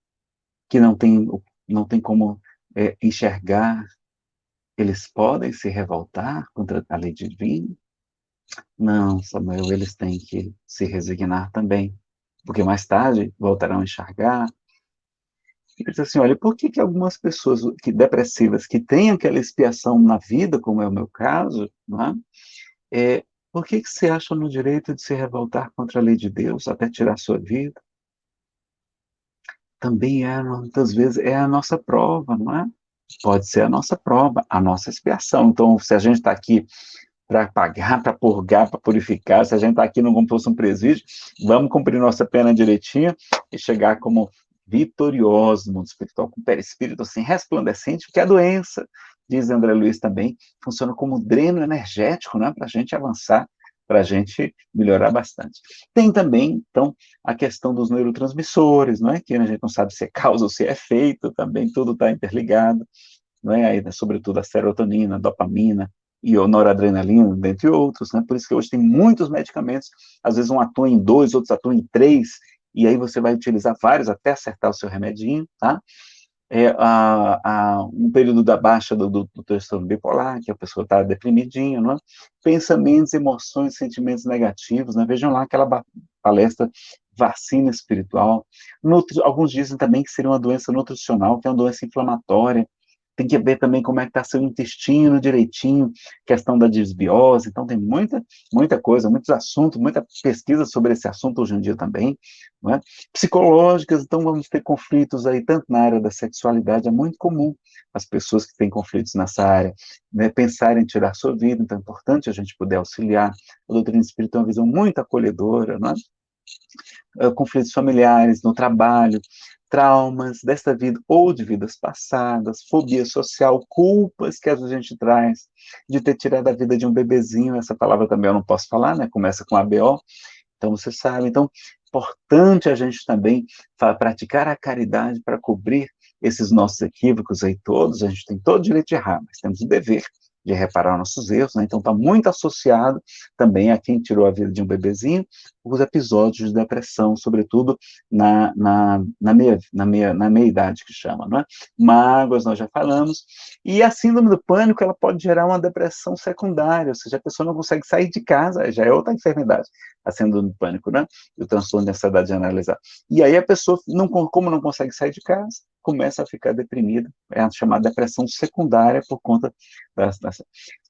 que não têm, não têm como é, enxergar, eles podem se revoltar contra a lei divina? Não, Samuel, eles têm que se resignar também porque mais tarde voltarão a enxergar. Ele diz assim, olha, por que, que algumas pessoas que depressivas, que têm aquela expiação na vida, como é o meu caso, é? é por que, que se acham no direito de se revoltar contra a lei de Deus, até tirar sua vida? Também é, muitas vezes, é a nossa prova, não é? Pode ser a nossa prova, a nossa expiação. Então, se a gente está aqui para pagar, para purgar, para purificar. Se a gente está aqui não como fosse um presídio, vamos cumprir nossa pena direitinho e chegar como vitoriosos no mundo espiritual, com perispírito assim, resplandecente, porque a doença, diz André Luiz também, funciona como dreno energético, né, para a gente avançar, para a gente melhorar bastante. Tem também, então, a questão dos neurotransmissores, não é? que a gente não sabe se é causa ou se é efeito, também tudo está interligado, não é? Aí, sobretudo a serotonina, a dopamina, e a noradrenalina, dentre outros, né? Por isso que hoje tem muitos medicamentos, às vezes um atua em dois, outros atuam em três, e aí você vai utilizar vários até acertar o seu remedinho, tá? É, a, a, um período da baixa do, do, do transtorno bipolar, que a pessoa está deprimidinha, não é? Pensamentos, emoções, sentimentos negativos, né? Vejam lá aquela palestra vacina espiritual. Nutri, alguns dizem também que seria uma doença nutricional, que é uma doença inflamatória, tem que ver também como é que está seu intestino direitinho, questão da desbiose, então tem muita, muita coisa, muitos assuntos, muita pesquisa sobre esse assunto hoje em dia também, é? psicológicas, então vamos ter conflitos aí, tanto na área da sexualidade, é muito comum as pessoas que têm conflitos nessa área, né, pensarem em tirar sua vida, então é importante a gente poder auxiliar, a doutrina espírita é uma visão muito acolhedora, não é? Uh, conflitos familiares, no trabalho, traumas desta vida ou de vidas passadas, fobia social, culpas que a gente traz de ter tirado a vida de um bebezinho, essa palavra também eu não posso falar, né? Começa com ABO, então você sabe. Então, importante a gente também praticar a caridade para cobrir esses nossos equívocos aí todos, a gente tem todo o direito de errar, mas temos o dever de reparar nossos erros, né? então está muito associado também a quem tirou a vida de um bebezinho, os episódios de depressão, sobretudo na, na, na, meia, na, meia, na meia idade, que chama, não é? Mágoas, nós já falamos, e a síndrome do pânico, ela pode gerar uma depressão secundária, ou seja, a pessoa não consegue sair de casa, já é outra enfermidade, a síndrome do pânico, né? E o transtorno de ansiedade generalizada. E aí a pessoa, não, como não consegue sair de casa, começa a ficar deprimida, é a chamada depressão secundária por conta das, das...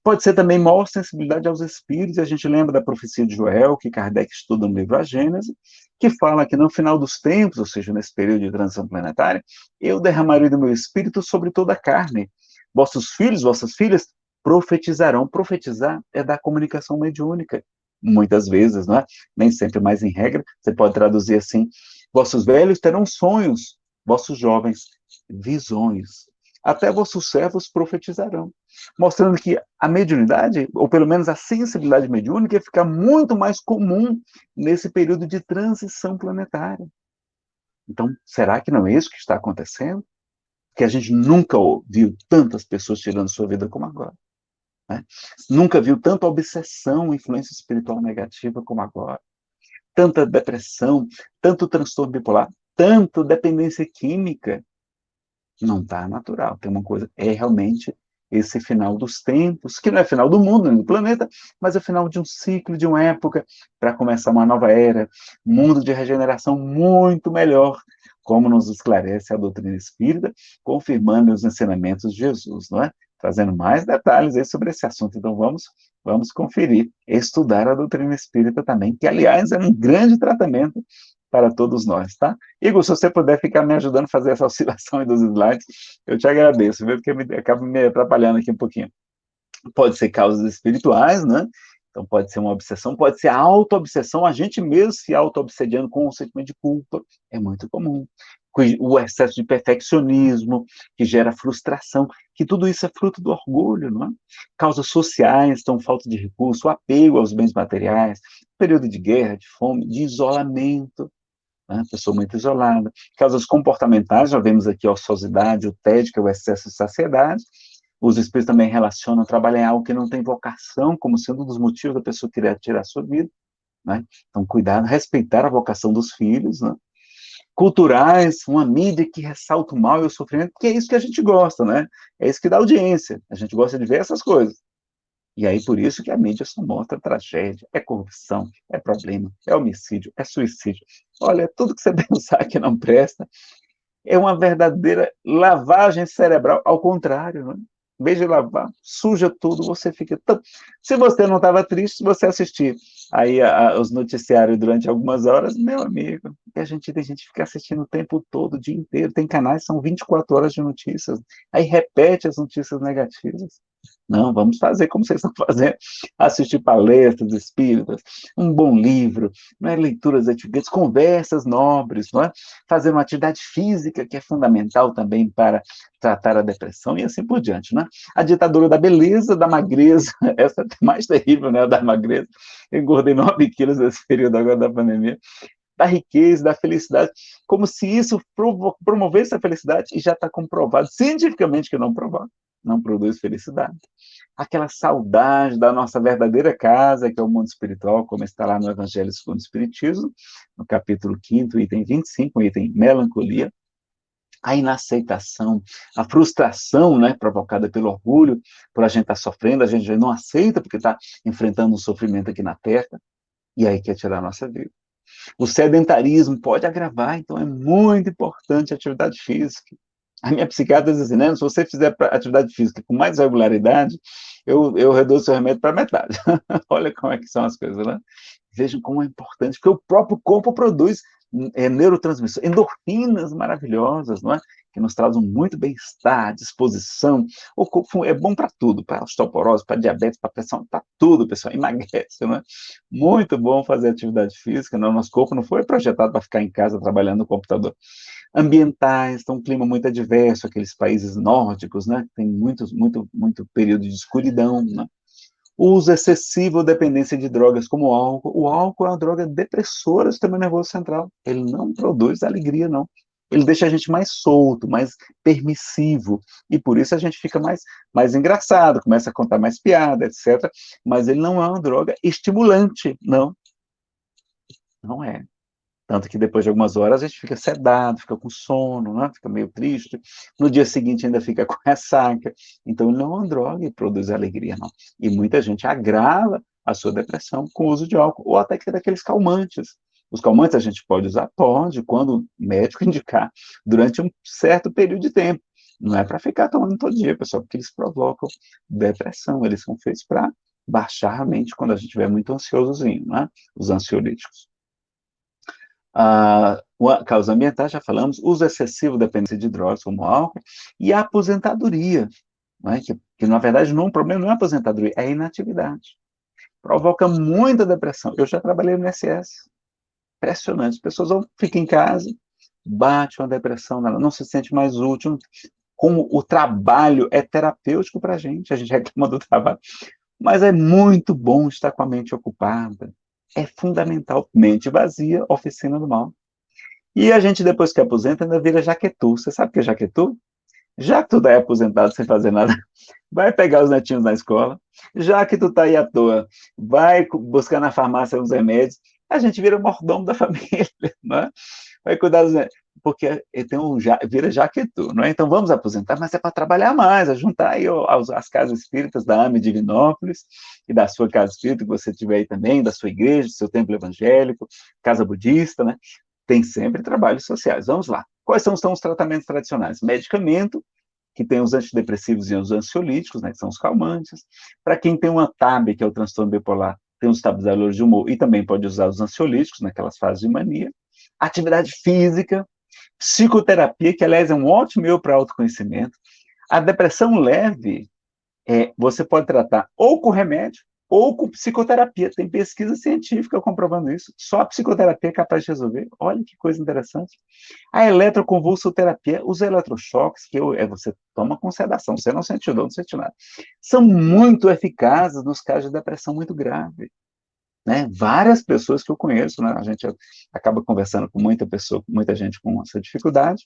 Pode ser também maior sensibilidade aos espíritos, a gente lembra da profecia de Joel, que Kardec estuda no livro A Gênese, que fala que no final dos tempos, ou seja, nesse período de transição planetária, eu derramarei do meu espírito sobre toda a carne. Vossos filhos, vossas filhas profetizarão. Profetizar é da comunicação mediúnica, muitas vezes, não é? Nem sempre, mas em regra, você pode traduzir assim: vossos velhos terão sonhos, vossos jovens visões, até vossos servos profetizarão, mostrando que a mediunidade, ou pelo menos a sensibilidade mediúnica, fica muito mais comum nesse período de transição planetária. Então, será que não é isso que está acontecendo? Que a gente nunca viu tantas pessoas tirando sua vida como agora. Né? Nunca viu tanta obsessão, influência espiritual negativa como agora. Tanta depressão, tanto transtorno bipolar, tanto dependência química, não está natural. Tem uma coisa, é realmente esse final dos tempos, que não é final do mundo, nem do planeta, mas é final de um ciclo, de uma época, para começar uma nova era, mundo de regeneração muito melhor, como nos esclarece a doutrina espírita, confirmando os ensinamentos de Jesus, não é? Trazendo mais detalhes aí sobre esse assunto. Então vamos, vamos conferir, estudar a doutrina espírita também, que aliás é um grande tratamento para todos nós, tá? Igor, se você puder ficar me ajudando a fazer essa oscilação dos slides, eu te agradeço, viu? Porque me, acaba me atrapalhando aqui um pouquinho. Pode ser causas espirituais, né? Então pode ser uma obsessão, pode ser auto-obsessão, a gente mesmo se auto-obsediando com um sentimento de culpa, é muito comum. O excesso de perfeccionismo, que gera frustração, que tudo isso é fruto do orgulho, não é? Causas sociais, então falta de recurso, apego aos bens materiais, período de guerra, de fome, de isolamento, né? pessoa muito isolada. Causas comportamentais, já vemos aqui a ociosidade, o tédio, que é o excesso de saciedade. Os espíritos também relacionam trabalhar algo que não tem vocação, como sendo um dos motivos da pessoa querer tirar a sua vida. Né? Então, cuidado, respeitar a vocação dos filhos, né? culturais, uma mídia que ressalta o mal e o sofrimento, porque é isso que a gente gosta, né? É isso que dá audiência. A gente gosta de ver essas coisas. E aí, por isso que a mídia só mostra tragédia, é corrupção, é problema, é homicídio, é suicídio. Olha, tudo que você pensar que não presta é uma verdadeira lavagem cerebral, ao contrário, né? Em de lavar, suja tudo, você fica tão... Se você não estava triste, você assistir aí a, a, os noticiários durante algumas horas, meu amigo, a gente tem gente que fica assistindo o tempo todo, o dia inteiro, tem canais são 24 horas de notícias, aí repete as notícias negativas. Não, vamos fazer como vocês estão fazendo, assistir palestras espíritas, um bom livro, não é? leituras atividades, conversas nobres, não é? fazer uma atividade física que é fundamental também para tratar a depressão e assim por diante. Não é? A ditadura da beleza, da magreza, essa é mais terrível, né, da magreza. Engordei 9 quilos nesse período agora da pandemia da riqueza, da felicidade, como se isso promovesse a felicidade, e já está comprovado cientificamente que não provoca não produz felicidade. Aquela saudade da nossa verdadeira casa, que é o mundo espiritual, como está lá no Evangelho segundo o Espiritismo, no capítulo 5, item 25, item melancolia, a inaceitação, a frustração né, provocada pelo orgulho, por a gente estar tá sofrendo, a gente não aceita porque está enfrentando um sofrimento aqui na Terra, e aí quer tirar a nossa vida. O sedentarismo pode agravar, então é muito importante a atividade física. A minha psiquiatra diz assim, né, se você fizer atividade física com mais regularidade, eu, eu reduzo seu remédio para metade. Olha como é que são as coisas, né? Vejam como é importante, porque o próprio corpo produz é, endorfinas maravilhosas, não é? Que nos trazem muito bem-estar, disposição. O corpo é bom para tudo, para osteoporose, para diabetes, para pressão, para tudo, pessoal. Emagrece, não é? Muito bom fazer atividade física, não? Nosso corpo não foi projetado para ficar em casa trabalhando no computador ambientais, então um clima muito adverso, aqueles países nórdicos, né, tem muito, muito, muito período de escuridão, né? Uso excessivo dependência de drogas como o álcool. O álcool é uma droga depressora do sistema nervoso central. Ele não produz alegria, não. Ele deixa a gente mais solto, mais permissivo. E por isso a gente fica mais, mais engraçado, começa a contar mais piada, etc. Mas ele não é uma droga estimulante, não. Não é. Tanto que depois de algumas horas a gente fica sedado, fica com sono, né? fica meio triste. No dia seguinte ainda fica com ressaca. Então não é uma droga e produz alegria, não. E muita gente agrava a sua depressão com o uso de álcool, ou até que daqueles calmantes. Os calmantes a gente pode usar? Pode, quando o médico indicar, durante um certo período de tempo. Não é para ficar tomando todo dia, pessoal, porque eles provocam depressão. Eles são feitos para baixar a mente quando a gente estiver muito ansiosozinho, né? Os ansiolíticos. Ah, causas ambientais, já falamos, uso excessivo dependência de drogas, como álcool, e a aposentadoria, né? que, que, na verdade não, o problema não é a aposentadoria, é a inatividade. Provoca muita depressão. Eu já trabalhei no SS. Impressionante. As pessoas vão, ficam em casa, bate uma depressão não se sente mais útil. Como o trabalho é terapêutico para a gente, a gente reclama do trabalho, mas é muito bom estar com a mente ocupada, é fundamental. Mente vazia, oficina do mal. E a gente, depois que aposenta, ainda vira jaquetu. Você sabe o que é jaquetu? Já que tu tá aí aposentado sem fazer nada, vai pegar os netinhos na escola. Já que tu tá aí à toa, vai buscar na farmácia os remédios. A gente vira mordomo da família, né? Vai cuidar dos netos porque tem um vira jaquetu, não é? Então vamos aposentar, mas é para trabalhar mais, é juntar aí as, as casas espíritas da AME Divinópolis e da sua casa espírita que você tiver aí também, da sua igreja, do seu templo evangélico, casa budista, né? Tem sempre trabalhos sociais. Vamos lá. Quais são, são os tratamentos tradicionais? Medicamento, que tem os antidepressivos e os ansiolíticos, né, que são os calmantes. Para quem tem uma TAB, que é o transtorno bipolar, tem os estabilizadores de humor e também pode usar os ansiolíticos naquelas fases de mania. Atividade física, Psicoterapia, que aliás é um ótimo meio para autoconhecimento. A depressão leve, é, você pode tratar ou com remédio ou com psicoterapia. Tem pesquisa científica comprovando isso. Só a psicoterapia é capaz de resolver. Olha que coisa interessante. A eletroconvulsoterapia, os eletrochoques, que é, você toma com sedação, você não sente dor, não sente nada, são muito eficazes nos casos de depressão muito grave. Né? Várias pessoas que eu conheço, né? a gente acaba conversando com muita pessoa, muita gente com essa dificuldade,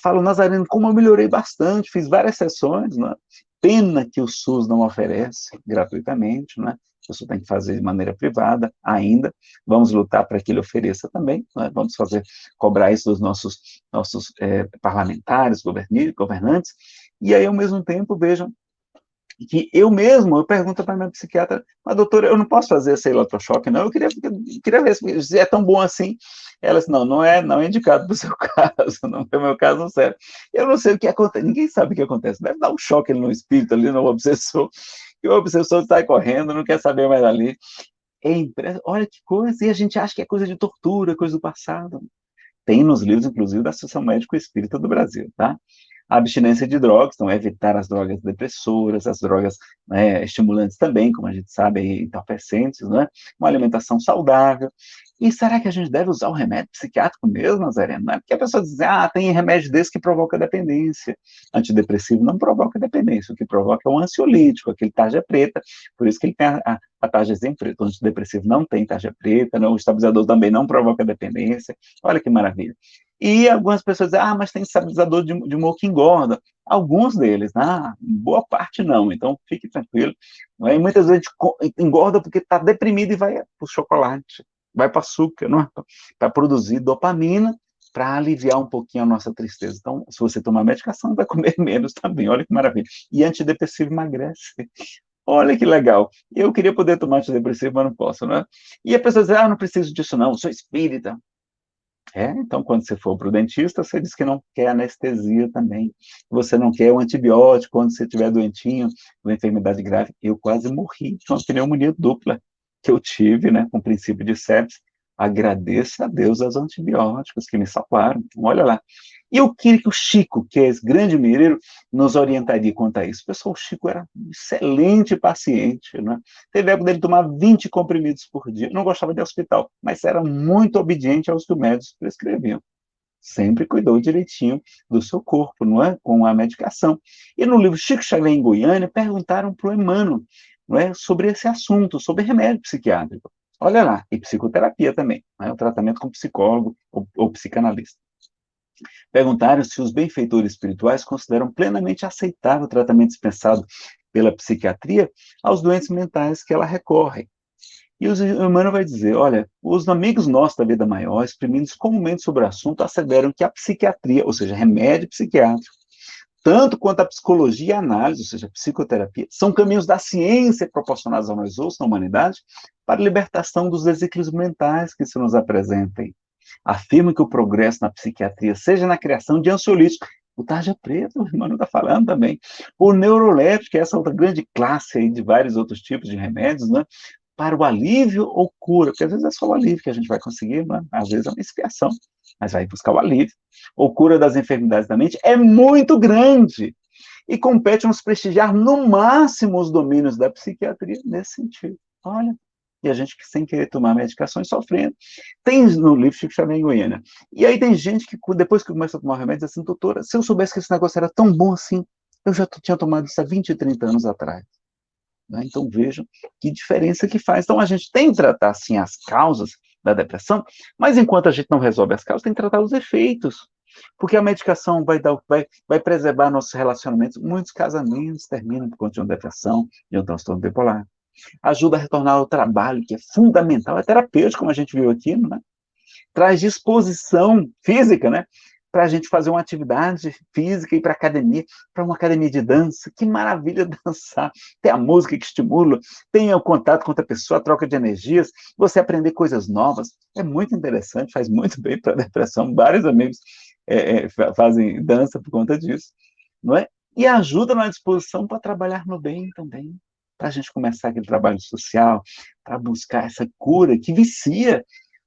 falo, Nazareno, como eu melhorei bastante, fiz várias sessões, né? pena que o SUS não oferece gratuitamente, né? a pessoa tem que fazer de maneira privada ainda, vamos lutar para que ele ofereça também, né? vamos fazer, cobrar isso dos nossos, nossos é, parlamentares, governantes, e aí, ao mesmo tempo, vejam, que eu mesmo, eu pergunto para minha psiquiatra, mas doutora, eu não posso fazer esse eletrochoque, não, eu queria, eu queria ver se é tão bom assim. Ela disse, não, não é, não é indicado para o seu caso, não é o meu caso, não serve. Eu não sei o que acontece, ninguém sabe o que acontece, deve dar um choque no espírito ali, no obsessor, e o obsessor sai correndo, não quer saber mais ali. É. Olha que coisa, e a gente acha que é coisa de tortura, coisa do passado. Tem nos livros, inclusive, da Associação Médico Espírita do Brasil, tá? A abstinência de drogas, então evitar as drogas depressoras, as drogas né, estimulantes também, como a gente sabe, entorpecentes, né? uma alimentação saudável. E será que a gente deve usar o remédio psiquiátrico mesmo, Nazareno? É porque a pessoa diz, ah, tem remédio desse que provoca dependência. Antidepressivo não provoca dependência, o que provoca é o ansiolítico, aquele tarja preta, por isso que ele tem a, a, a tarjazinha preta. O antidepressivo não tem tarja preta, não, o estabilizador também não provoca dependência. Olha que maravilha. E algumas pessoas dizem, ah, mas tem estabilizador de, de humor que engorda. Alguns deles, ah, boa parte não, então fique tranquilo. É? E muitas vezes engorda porque está deprimido e vai para o chocolate, vai para açúcar, não é? para produzir dopamina, para aliviar um pouquinho a nossa tristeza. Então, se você tomar medicação, vai comer menos também, olha que maravilha. E antidepressivo emagrece. Olha que legal. Eu queria poder tomar antidepressivo, mas não posso, né? E a pessoa diz, ah, não preciso disso não, sou espírita. É, então, quando você for para o dentista, você diz que não quer anestesia também. Você não quer o um antibiótico quando você estiver doentinho, uma enfermidade grave. Eu quase morri de uma pneumonia dupla que eu tive, né, com princípio de sepsis. Agradeço a Deus aos antibióticos que me salvaram. Olha lá. E eu queria que o Chico, que é esse grande mineiro, nos orientaria quanto a isso. Pessoal, o Chico era um excelente paciente, né? Teve época dele tomar 20 comprimidos por dia. Não gostava de hospital, mas era muito obediente aos que os médicos prescreviam. Sempre cuidou direitinho do seu corpo, não é? Com a medicação. E no livro Chico Xavier em Goiânia, perguntaram para o Emmanuel não é? sobre esse assunto, sobre remédio psiquiátrico. Olha lá, e psicoterapia também, é? o tratamento com psicólogo ou, ou psicanalista. Perguntaram se os benfeitores espirituais consideram plenamente aceitável o tratamento dispensado pela psiquiatria aos doentes mentais que ela recorre. E o Emmanuel vai dizer, olha, os amigos nossos da vida maior, exprimindo comumente sobre o assunto, asseveram que a psiquiatria, ou seja, remédio psiquiátrico, tanto quanto a psicologia e a análise, ou seja, a psicoterapia, são caminhos da ciência proporcionados a nós outros, na humanidade, para a libertação dos desequilíbrios mentais que se nos apresentem. Afirma que o progresso na psiquiatria, seja na criação de ansiolíticos, o tarja preto, o irmão está falando também, o neuroléptico, que é essa outra grande classe aí de vários outros tipos de remédios, né? para o alívio ou cura, porque às vezes é só o alívio que a gente vai conseguir, né? às vezes é uma expiação, mas vai buscar o alívio. Ou cura das enfermidades da mente é muito grande e compete nos prestigiar no máximo os domínios da psiquiatria nesse sentido. Olha, e a gente sem querer tomar medicações sofrendo. Tem no livro Chico Xavier em Goiânia. E aí tem gente que, depois que começa a tomar remédio, diz assim, doutora, se eu soubesse que esse negócio era tão bom assim, eu já tinha tomado isso há 20, 30 anos atrás. Né? Então vejam que diferença que faz. Então a gente tem que tratar, sim, as causas da depressão, mas enquanto a gente não resolve as causas, tem que tratar os efeitos. Porque a medicação vai, dar, vai, vai preservar nossos relacionamentos. Muitos casamentos terminam por conta de uma depressão, de um transtorno bipolar. Ajuda a retornar ao trabalho, que é fundamental, é terapêutico, como a gente viu aqui, né? Traz disposição física, né? para a gente fazer uma atividade física, ir para academia, para uma academia de dança. Que maravilha dançar! Tem a música que estimula, tem o contato com outra pessoa, a troca de energias, você aprender coisas novas. É muito interessante, faz muito bem para a depressão. Vários amigos é, é, fazem dança por conta disso, não é? E ajuda na disposição para trabalhar no bem também, para a gente começar aquele trabalho social, para buscar essa cura que vicia.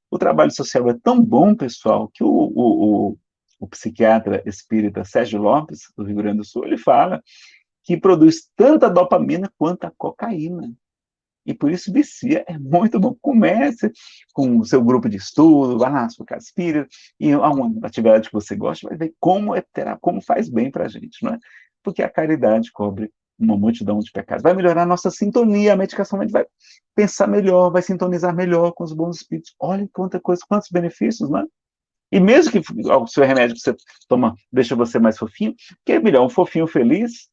O trabalho social é tão bom, pessoal, que o, o, o o psiquiatra espírita Sérgio Lopes, do Rio Grande do Sul, ele fala que produz tanta dopamina quanto a cocaína. E por isso vicia, é muito bom. Comece com o seu grupo de estudo, vá na sua casa espírita, e uma atividade que você gosta, vai ver como, é, terá, como faz bem para a gente, não é? Porque a caridade cobre uma multidão de pecados. Vai melhorar a nossa sintonia, a medicação vai pensar melhor, vai sintonizar melhor com os bons espíritos. Olha quanta coisa, quantos benefícios, não é? E mesmo que o seu remédio que você toma deixa você mais fofinho, que é melhor um fofinho feliz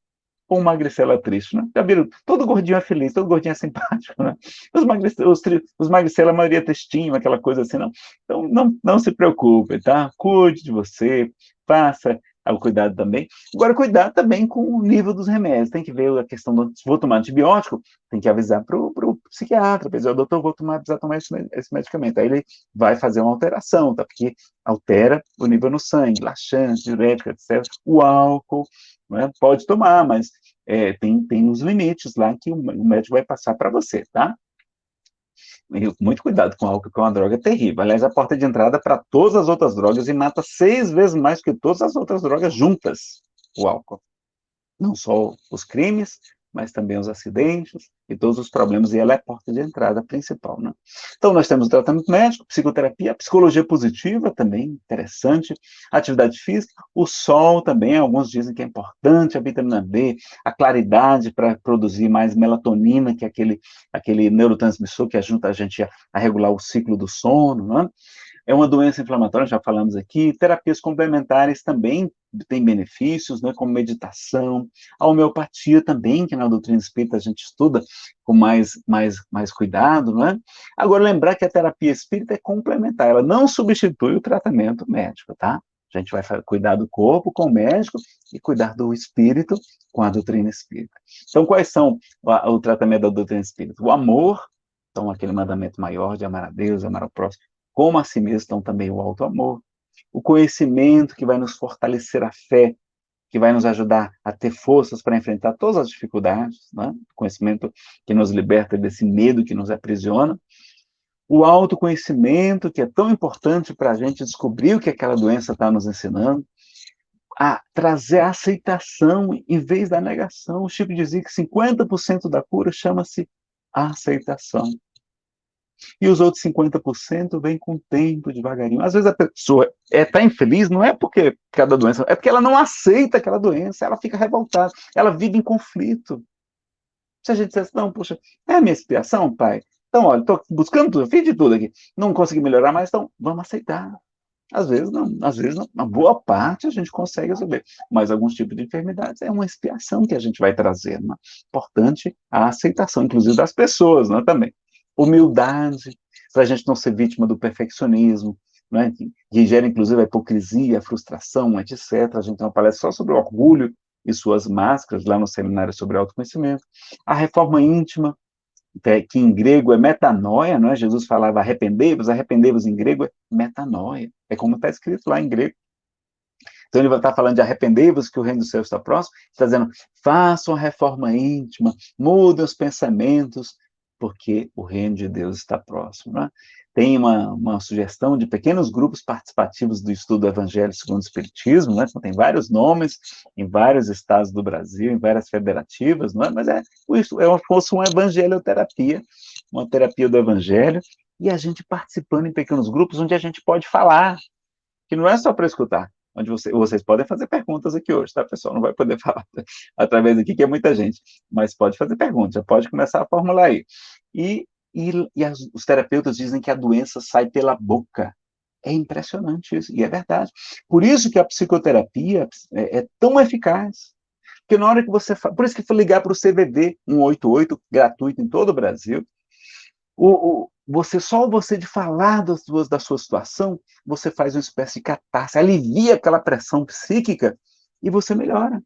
ou uma magricela triste, né? Já viram? Todo gordinho é feliz, todo gordinho é simpático, né? Os, magricela, os, os magricela, a maioria é aquela coisa assim, não. Então, não, não se preocupe, tá? Cuide de você, faça o cuidado também. Agora, cuidar também com o nível dos remédios. Tem que ver a questão do. Vou tomar antibiótico, tem que avisar para o psiquiatra, para dizer, doutor, vou tomar, precisar tomar esse, esse, medicamento. Aí ele vai fazer uma alteração, tá? Porque altera o nível no sangue, laxante, diurético, etc. O álcool, né? pode tomar, mas é, tem, tem uns limites lá que o médico vai passar para você, tá? Muito cuidado com álcool, que é uma droga terrível. Aliás, a porta de entrada para todas as outras drogas e mata seis vezes mais que todas as outras drogas juntas, o álcool. Não só os crimes, mas também os acidentes e todos os problemas, e ela é a porta de entrada principal. Né? Então, nós temos o tratamento médico, psicoterapia, psicologia positiva também, interessante, atividade física, o sol também, alguns dizem que é importante, a vitamina D, a claridade para produzir mais melatonina, que é aquele, aquele neurotransmissor que ajuda a gente a, a regular o ciclo do sono, né? É uma doença inflamatória, já falamos aqui. Terapias complementares também têm benefícios, né, como meditação. A homeopatia também, que na doutrina espírita a gente estuda com mais, mais, mais cuidado, né? Agora, lembrar que a terapia espírita é complementar, ela não substitui o tratamento médico, tá? A gente vai cuidar do corpo com o médico e cuidar do espírito com a doutrina espírita. Então, quais são o, o tratamento da doutrina espírita? O amor, então, aquele mandamento maior de amar a Deus, amar ao próximo, como a si mesmo estão também o alto amor, o conhecimento que vai nos fortalecer a fé, que vai nos ajudar a ter forças para enfrentar todas as dificuldades, né? conhecimento que nos liberta desse medo que nos aprisiona, o autoconhecimento, que é tão importante para a gente descobrir o que aquela doença está nos ensinando, a trazer a aceitação em vez da negação. O Chico dizia que 50% da cura chama-se aceitação. E os outros 50% vem com o tempo, devagarinho. Às vezes a pessoa está é, tá infeliz, não é porque cada doença, é porque ela não aceita aquela doença, ela fica revoltada, ela vive em conflito. Se a gente dissesse, não, puxa, é a minha expiação, pai? Então, olha, estou buscando tudo, fiz de tudo aqui, não consegui melhorar mais, então vamos aceitar. Às vezes não, às vezes não. Uma boa parte a gente consegue resolver, mas alguns tipos de enfermidades é uma expiação que a gente vai trazer. Né? Importante a aceitação, inclusive das pessoas, né, também. Humildade, para a gente não ser vítima do perfeccionismo, né, que, que gera inclusive a hipocrisia, a frustração, etc. A gente tem uma palestra só sobre orgulho e suas máscaras lá no seminário sobre autoconhecimento. A reforma íntima, que em grego é metanoia, não é? Jesus falava arrependei-vos, arrependei-vos em grego é metanoia. É como está escrito lá em grego. Então ele vai estar falando de arrependei-vos que o reino do céu está próximo, está dizendo, façam a reforma íntima, mudem os pensamentos, porque o reino de Deus está próximo. Né? Tem uma, uma sugestão de pequenos grupos participativos do estudo do Evangelho segundo o Espiritismo, né? Então, tem vários nomes em vários estados do Brasil, em várias federativas, é? mas é, é como se uma evangelioterapia, uma terapia do Evangelho, e a gente participando em pequenos grupos onde a gente pode falar, que não é só para escutar, onde você, vocês podem fazer perguntas aqui hoje, tá, pessoal? Não vai poder falar através daqui, que é muita gente, mas pode fazer perguntas, já pode começar a formular aí. E, e, e as, os terapeutas dizem que a doença sai pela boca. É impressionante isso, e é verdade. Por isso que a psicoterapia é, é tão eficaz. Porque na hora que você... Por isso que foi ligar para o CVV 188, gratuito em todo o Brasil, o, o, você só você de falar das suas, da sua situação, você faz uma espécie de catarse, alivia aquela pressão psíquica e você melhora.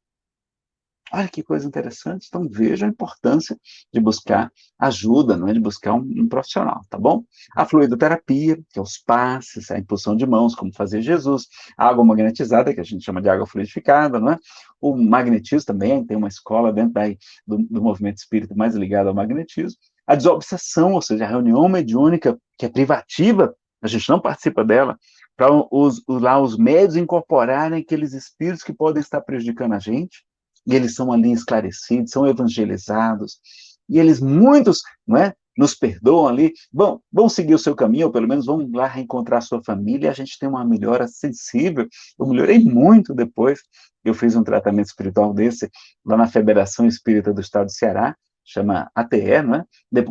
Olha que coisa interessante. Então, veja a importância de buscar ajuda, não é? de buscar um, um, profissional, tá bom? A fluidoterapia, que é os passes, a impulsão de mãos, como fazia Jesus, a água magnetizada, que a gente chama de água fluidificada, não é? O magnetismo também, tem uma escola dentro daí, do, do movimento espírita mais ligado ao magnetismo a desobsessão, ou seja, a reunião mediúnica, que é privativa, a gente não participa dela, para os, lá os médios incorporarem aqueles espíritos que podem estar prejudicando a gente, e eles são ali esclarecidos, são evangelizados, e eles, muitos, não é, nos perdoam ali, vão, vão seguir o seu caminho, ou pelo menos vão lá reencontrar a sua família, e a gente tem uma melhora sensível, eu melhorei muito depois, eu fiz um tratamento espiritual desse, lá na Federação Espírita do Estado do Ceará, chama ATE, né?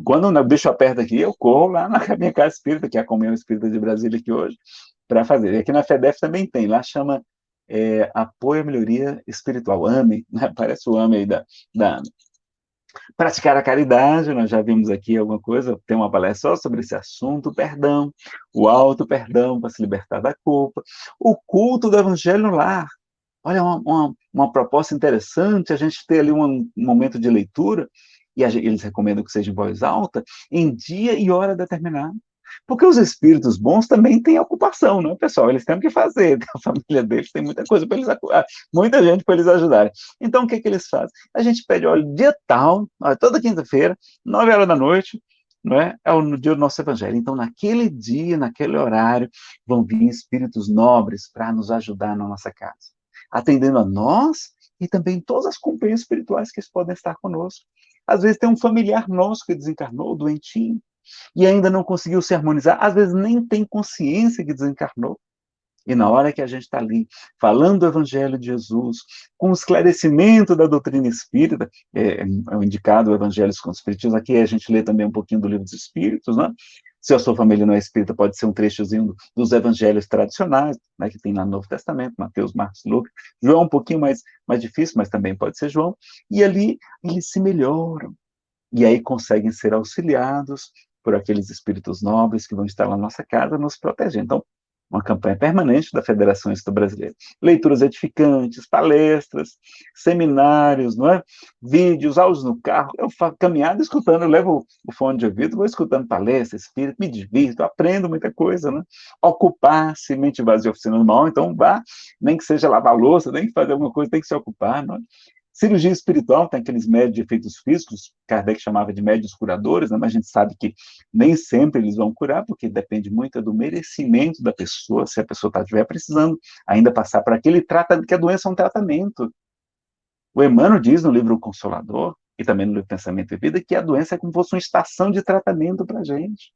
Quando o bicho aperta aqui, eu corro lá na minha casa espírita, que é a Comunhão Espírita de Brasília aqui hoje, para fazer. E aqui na FEDEF também tem, lá chama é, Apoio à Melhoria Espiritual, AME, né? parece o AME aí da, da AME. Praticar a caridade, nós já vimos aqui alguma coisa, tem uma palestra só sobre esse assunto, perdão, o auto-perdão para se libertar da culpa, o culto do evangelho no lar, olha, uma, uma, uma, proposta interessante, a gente ter ali um, um momento de leitura, e eles recomendam que seja em voz alta, em dia e hora determinada. Porque os espíritos bons também têm ocupação, não é, pessoal? Eles têm o que fazer, a família deles tem muita coisa para eles, muita gente para eles ajudarem. Então, o que, que eles fazem? A gente pede, olha, dia tal, toda quinta-feira, nove horas da noite, não é? É o dia do nosso evangelho. Então, naquele dia, naquele horário, vão vir espíritos nobres para nos ajudar na nossa casa, atendendo a nós e também todas as companhias espirituais que podem estar conosco. Às vezes tem um familiar nosso que desencarnou, doentinho, e ainda não conseguiu se harmonizar, às vezes nem tem consciência que desencarnou. E na hora que a gente está ali, falando do Evangelho de Jesus, com o esclarecimento da doutrina espírita, é, é indicado o Evangelho com os Espíritos, aqui a gente lê também um pouquinho do Livro dos Espíritos, né? Se a sua família não é espírita, pode ser um trechozinho dos evangelhos tradicionais, né, que tem lá no Novo Testamento, Mateus, Marcos, Lucas. João é um pouquinho mais, mais difícil, mas também pode ser João. E ali eles se melhoram. E aí conseguem ser auxiliados por aqueles espíritos nobres que vão estar lá na nossa casa nos protegendo. Então, uma campanha permanente da Federação Espírita Brasileira. Leituras edificantes, palestras, seminários, não é? vídeos, áudios no carro. Eu faço caminhada escutando, eu levo o fone de ouvido, vou escutando palestras, espírito, me divirto, aprendo muita coisa. Né? Ocupar-se, mente vazia, oficina do mal, então vá, nem que seja lavar louça, nem que fazer alguma coisa, tem que se ocupar. Não é? Cirurgia espiritual tem aqueles médios de efeitos físicos, Kardec chamava de médios curadores, né? mas a gente sabe que nem sempre eles vão curar, porque depende muito do merecimento da pessoa, se a pessoa tá, estiver precisando ainda passar por aquele tratamento, que a doença é um tratamento. O Emmanuel diz no livro Consolador, e também no livro Pensamento e Vida, que a doença é como se fosse uma estação de tratamento para a gente.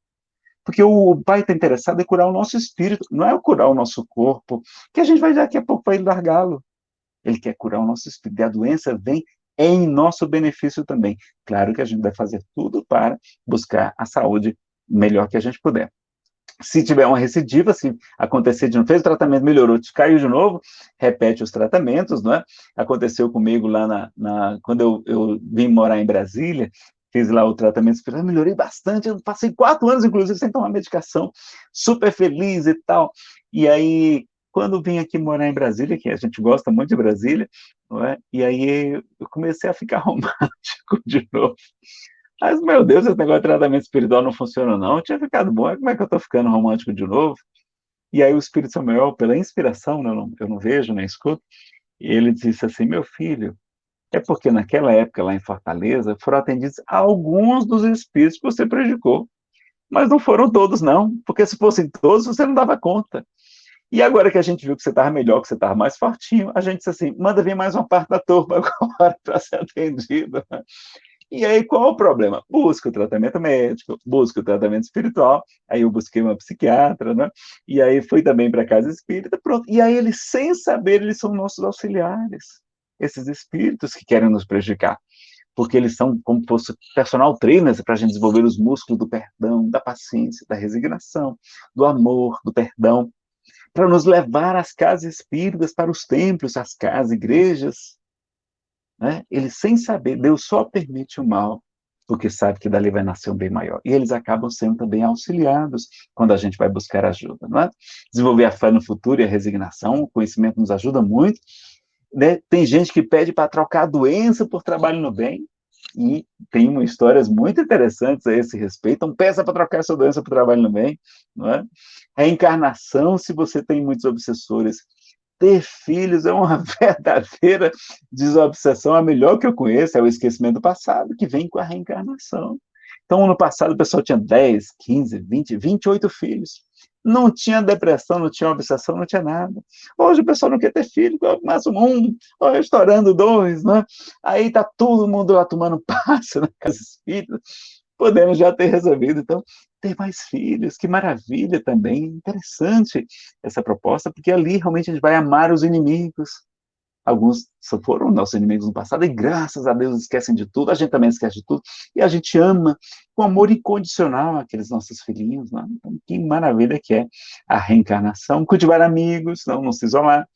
Porque o pai está interessado em curar o nosso espírito, não é curar o nosso corpo, que a gente vai daqui a pouco vai largá-lo. Ele quer curar o nosso espírito. E a doença vem em nosso benefício também. Claro que a gente vai fazer tudo para buscar a saúde melhor que a gente puder. Se tiver uma recidiva, se acontecer de não fez o tratamento, melhorou, caiu de novo, repete os tratamentos, não é? Aconteceu comigo lá na, na quando eu, eu vim morar em Brasília, fiz lá o tratamento espiritual, melhorei bastante, eu passei quatro anos, inclusive, sem tomar medicação, super feliz e tal. E aí, quando vim aqui morar em Brasília, que a gente gosta muito de Brasília, é? e aí eu comecei a ficar romântico de novo. Mas, meu Deus, esse negócio de tratamento espiritual não funciona, não. Eu tinha ficado bom, como é que eu estou ficando romântico de novo? E aí o Espírito Samuel, pela inspiração, né, eu não, eu não vejo, nem escuto, ele disse assim, meu filho, é porque naquela época, lá em Fortaleza, foram atendidos alguns dos espíritos que você predicou. Mas não foram todos, não. Porque se fossem todos, você não dava conta. E agora que a gente viu que você estava melhor, que você estava mais fortinho, a gente disse assim, manda vir mais uma parte da turma agora para ser atendido. E aí, qual o problema? Busca o tratamento médico, busca o tratamento espiritual. Aí eu busquei uma psiquiatra, né? E aí fui também para a casa espírita, pronto. E aí eles, sem saber, eles são nossos auxiliares esses espíritos que querem nos prejudicar, porque eles são como fosse personal trainers para a gente desenvolver os músculos do perdão, da paciência, da resignação, do amor, do perdão, para nos levar às casas espíritas, para os templos, as casas, igrejas. Né? Eles, sem saber, Deus só permite o mal, porque sabe que dali vai nascer um bem maior. E eles acabam sendo também auxiliados quando a gente vai buscar ajuda. Não é? Desenvolver a fé no futuro e a resignação, o conhecimento nos ajuda muito, né? Tem gente que pede para trocar a doença por trabalho no bem, e tem histórias muito interessantes a esse respeito. Então, peça para trocar essa doença por trabalho no bem. Não é? Reencarnação, se você tem muitos obsessores. Ter filhos é uma verdadeira desobsessão, a melhor que eu conheço é o esquecimento do passado, que vem com a reencarnação. Então, ano passado, o pessoal tinha 10, 15, 20, 28 filhos. Não tinha depressão, não tinha obsessão, não tinha nada. Hoje o pessoal não quer ter filho, mais um, ou estourando dois, né? Aí tá todo mundo lá tomando passe na casa espírita. Podemos já ter resolvido, então, ter mais filhos, que maravilha também, interessante essa proposta, porque ali realmente a gente vai amar os inimigos, Alguns foram nossos inimigos no passado, e graças a Deus esquecem de tudo, a gente também esquece de tudo, e a gente ama com amor incondicional aqueles nossos filhinhos, né? então, que maravilha que é a reencarnação, cultivar amigos, não, não se isolar,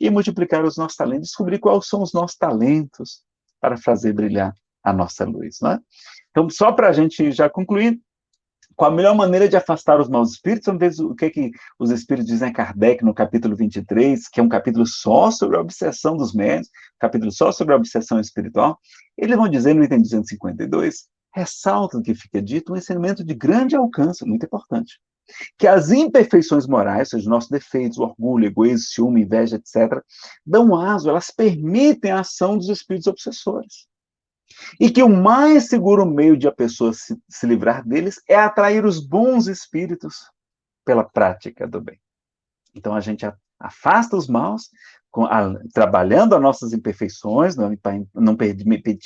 e multiplicar os nossos talentos, descobrir quais são os nossos talentos para fazer brilhar a nossa luz, né? Então, só para a gente já concluir, qual a melhor maneira de afastar os maus espíritos? Vamos ver o que, que os espíritos dizem a Kardec no capítulo 23, que é um capítulo só sobre a obsessão dos médios, capítulo só sobre a obsessão espiritual. Eles vão dizer no item 252, ressalta o que fica dito, um ensinamento de grande alcance, muito importante, que as imperfeições morais, ou seja, nossos defeitos, orgulho, egoísmo, ciúme, inveja, etc., dão aso, elas permitem a ação dos espíritos obsessores. E que o mais seguro meio de a pessoa se, se livrar deles é atrair os bons espíritos pela prática do bem. Então a gente afasta os maus, com, a, trabalhando as nossas imperfeições, não, não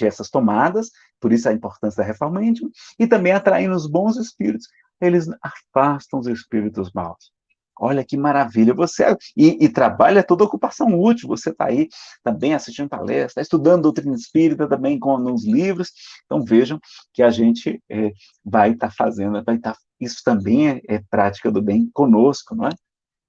essas tomadas, por isso a importância da reforma íntima, e também atraindo os bons espíritos. Eles afastam os espíritos maus. Olha que maravilha, você e, e trabalha toda ocupação útil, você está aí também assistindo palestras, está estudando doutrina espírita também com nos livros, então vejam que a gente é, vai estar tá fazendo, vai estar, tá, isso também é, é prática do bem conosco, não é?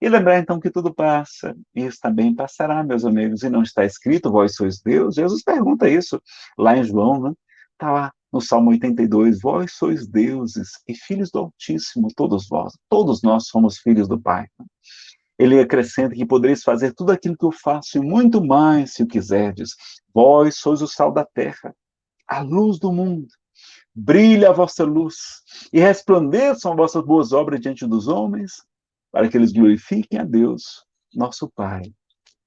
E lembrar então que tudo passa, isso também passará, meus amigos, e não está escrito, vós sois Deus, Jesus pergunta isso lá em João, né? Está lá, no Salmo 82, vós sois deuses e filhos do Altíssimo, todos vós, todos nós somos filhos do Pai. Ele acrescenta que podereis fazer tudo aquilo que eu faço e muito mais, se o quiserdes. Vós sois o sal da terra, a luz do mundo. Brilha a vossa luz e resplandeçam as vossas boas obras diante dos homens, para que eles glorifiquem a Deus, nosso Pai,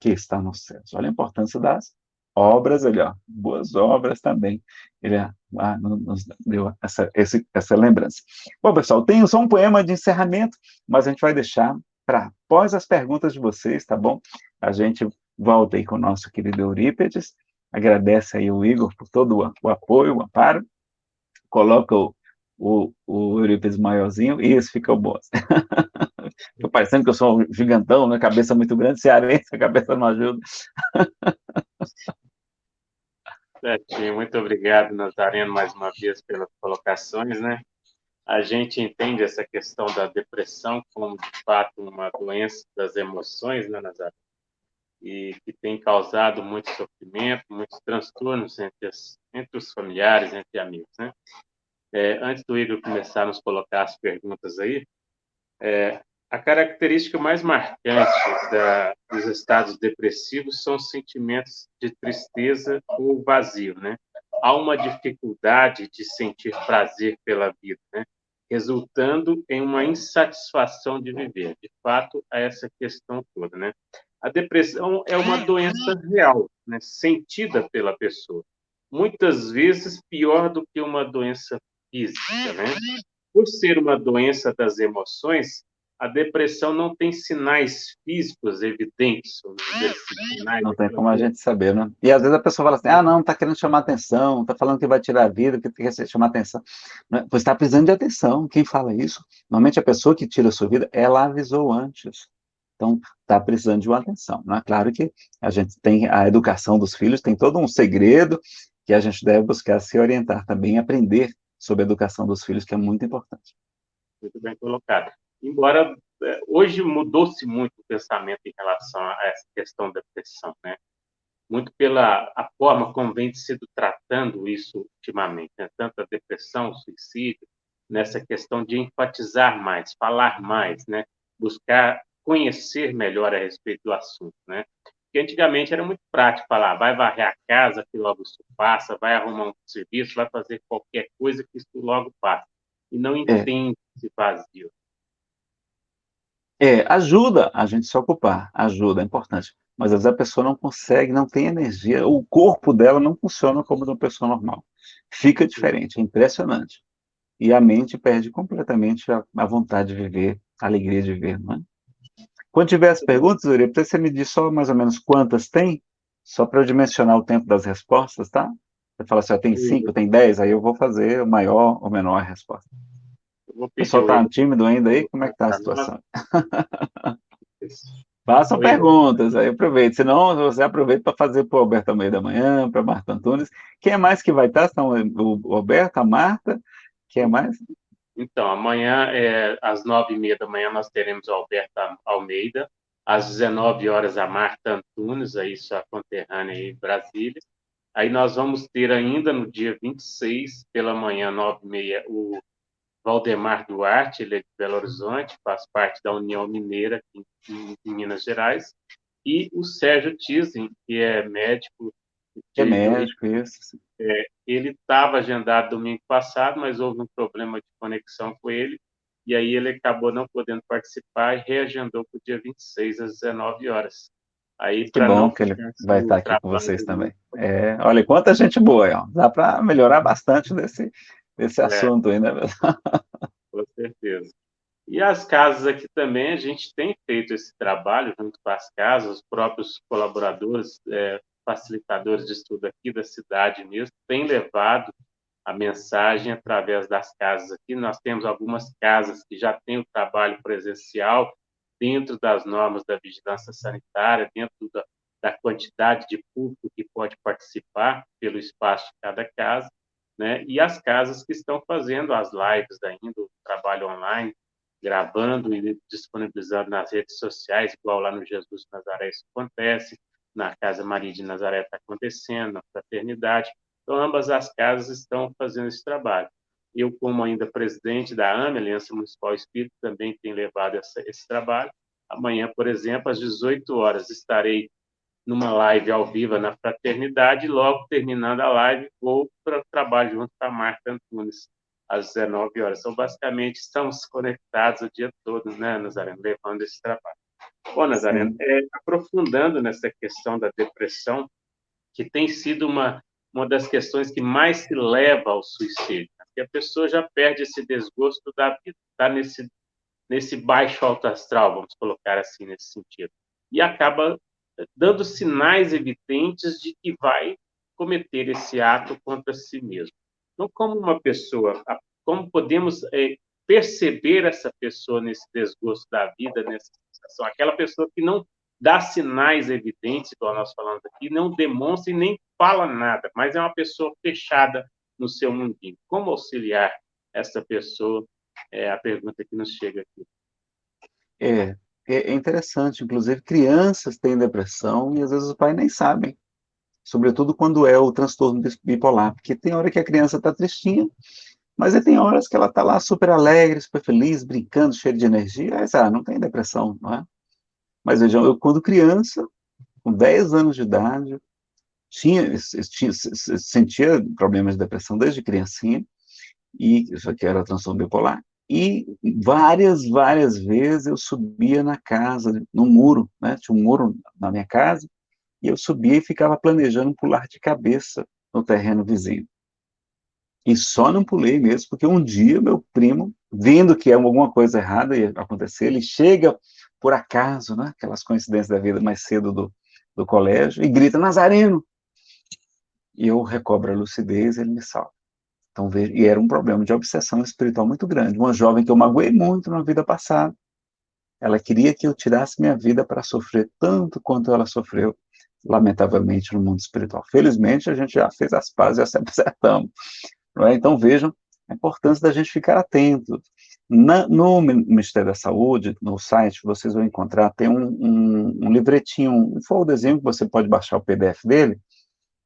que está nos céus. Olha a importância das obras, ali, ó, boas obras também. Ele ah, nos deu essa, esse, essa lembrança. Bom, pessoal, tenho só um poema de encerramento, mas a gente vai deixar para após as perguntas de vocês, tá bom? A gente volta aí com o nosso querido Eurípedes, agradece aí o Igor por todo o, o apoio, o amparo, coloca o, o, o Eurípides maiorzinho, e isso fica bom. Estou parecendo que eu sou um gigantão, né? Cabeça muito grande, cearense, a cabeça não ajuda. Certinho, muito obrigado, Nazareno, mais uma vez pelas colocações, né? A gente entende essa questão da depressão como, de fato, uma doença das emoções, né, Nazareno? e que tem causado muito sofrimento, muitos transtornos entre, as, entre os familiares, entre amigos. Né? É, antes do Igor começar a nos colocar as perguntas aí, é, a característica mais marcante da, dos estados depressivos são os sentimentos de tristeza ou vazio, né? Há uma dificuldade de sentir prazer pela vida, né? resultando em uma insatisfação de viver. De fato, há essa questão toda, né? A depressão é uma doença real, né? sentida pela pessoa. Muitas vezes pior do que uma doença física, né? Por ser uma doença das emoções, a depressão não tem sinais físicos evidentes. Assim, sinais não tem como a gente saber, né? E às vezes a pessoa fala assim, ah, não, está querendo chamar atenção, está falando que vai tirar a vida, que quer chamar atenção. Você está precisando de atenção. Quem fala isso? Normalmente a pessoa que tira a sua vida, ela avisou antes. Então, está precisando de uma atenção. Não é claro que a gente tem a educação dos filhos, tem todo um segredo que a gente deve buscar se orientar também, aprender sobre a educação dos filhos, que é muito importante. Muito bem colocado embora é, hoje mudou-se muito o pensamento em relação a essa questão da depressão, né? Muito pela a forma como vem sido tratando isso ultimamente, né? tanto a depressão, o suicídio, nessa questão de enfatizar mais, falar mais, né? Buscar conhecer melhor a respeito do assunto, né? Porque antigamente era muito prático falar, vai varrer a casa que logo isso passa, vai arrumar um serviço, vai fazer qualquer coisa que isso logo passa. E não é. entende é. esse vazio. É, ajuda a gente se ocupar, ajuda, é importante. Mas às vezes a pessoa não consegue, não tem energia, o corpo dela não funciona como de uma pessoa normal. Fica diferente, é impressionante. E a mente perde completamente a, a vontade de viver, a alegria de viver, não é? Quando tiver as perguntas, Uri, você me diz só mais ou menos quantas tem, só para eu dimensionar o tempo das respostas, tá? Você fala assim, ó, tem cinco, tem dez, aí eu vou fazer o maior ou menor resposta. O pessoal está tímido ainda aí? Como é que está a situação? Façam perguntas, aí aproveite. Senão, você aproveita para fazer para o Alberto Almeida da manhã, para Marta Antunes. Quem é mais que vai estar? São o Alberto, a Marta? Quem é mais? Então, amanhã, é, às nove e meia da manhã, nós teremos o Alberto Almeida. Às 19 horas, a Marta Antunes, aí sua conterrânea em Brasília. Aí nós vamos ter ainda no dia 26, pela manhã, nove e meia, o Valdemar Duarte, ele é de Belo Horizonte, faz parte da União Mineira em, em Minas Gerais, e o Sérgio Tizem, que é médico. Que é médico, isso. É, ele estava agendado domingo passado, mas houve um problema de conexão com ele, e aí ele acabou não podendo participar e reagendou para o dia 26, às 19 horas. Aí, que bom não que ele vai estar aqui com vocês também. É, olha, quanta gente boa, ó. dá para melhorar bastante desse, esse é. assunto aí, né? Com certeza. E as casas aqui também, a gente tem feito esse trabalho junto com as casas, os próprios colaboradores, é, facilitadores de estudo aqui da cidade mesmo, têm levado a mensagem através das casas aqui. Nós temos algumas casas que já têm o trabalho presencial dentro das normas da vigilância sanitária, dentro da, da quantidade de público que pode participar pelo espaço de cada casa né? E as casas que estão fazendo as lives ainda, o trabalho online, gravando e disponibilizando nas redes sociais, igual lá no Jesus Nazaré isso acontece, na Casa Maria de Nazaré está acontecendo, na Fraternidade. Então, ambas as casas estão fazendo esse trabalho. Eu, como ainda presidente da AME, Aliança Municipal Espírita, também tenho levado essa, esse trabalho. Amanhã, por exemplo, às 18 horas, estarei numa live ao vivo na Fraternidade, logo terminando a live, vou para o trabalho junto com a Marta Antunes, às 19 horas. Então, basicamente, estamos conectados o dia todo, né, Nazareno, levando esse trabalho. Bom, Nazareno, é, aprofundando nessa questão da depressão, que tem sido uma, uma das questões que mais se leva ao suicídio, né? porque a pessoa já perde esse desgosto da vida, está nesse, nesse baixo alto astral, vamos colocar assim, nesse sentido, e acaba dando sinais evidentes de que vai cometer esse ato contra si mesmo. Então, como uma pessoa, como podemos é, perceber essa pessoa nesse desgosto da vida, nessa sensação? Aquela pessoa que não dá sinais evidentes, igual nós falamos aqui, não demonstra e nem fala nada, mas é uma pessoa fechada no seu mundinho. Como auxiliar essa pessoa? É a pergunta que nos chega aqui. É, é, é interessante, inclusive crianças têm depressão e às vezes os pais nem sabem, sobretudo quando é o transtorno bipolar, porque tem hora que a criança está tristinha, mas aí tem horas que ela está lá super alegre, super feliz, brincando, cheia de energia, aí, ah, não tem depressão, não é? Mas vejam, eu quando criança, com 10 anos de idade, tinha, tinha, sentia problemas de depressão desde criancinha, e isso aqui era transtorno bipolar, e várias, várias vezes eu subia na casa, no muro, né, tinha um muro na minha casa, e eu subia e ficava planejando pular de cabeça no terreno vizinho. E só não pulei mesmo, porque um dia meu primo, vendo que alguma coisa errada ia acontecer, ele chega por acaso, né, aquelas coincidências da vida mais cedo do, do colégio, e grita, Nazareno! E eu recobro a lucidez, ele me salva. Então, veja, e era um problema de obsessão espiritual muito grande. Uma jovem que eu magoei muito na vida passada, ela queria que eu tirasse minha vida para sofrer tanto quanto ela sofreu, lamentavelmente, no mundo espiritual. Felizmente, a gente já fez as pazes, já se acertamos. É? Então, vejam a importância da gente ficar atento. Na, no Ministério da Saúde, no site, vocês vão encontrar, tem um, um, um livretinho, um folderzinho que você pode baixar o PDF dele,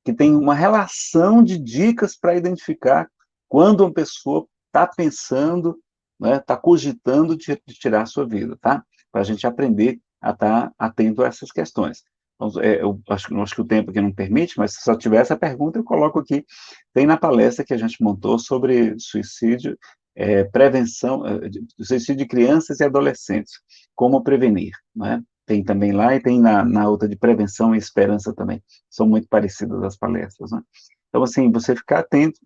que tem uma relação de dicas para identificar quando uma pessoa está pensando, está né, tá cogitando de, de, tirar a sua vida, tá? Para a gente aprender a estar tá atento a essas questões. Então, é, eu acho, acho, que o tempo aqui não permite, mas se só tiver essa pergunta, eu coloco aqui. Tem na palestra que a gente montou sobre suicídio, é, prevenção, é, suicídio de crianças e adolescentes, como prevenir, né? Tem também lá e tem na, na outra de prevenção e esperança também. São muito parecidas as palestras, né? Então, assim, você ficar atento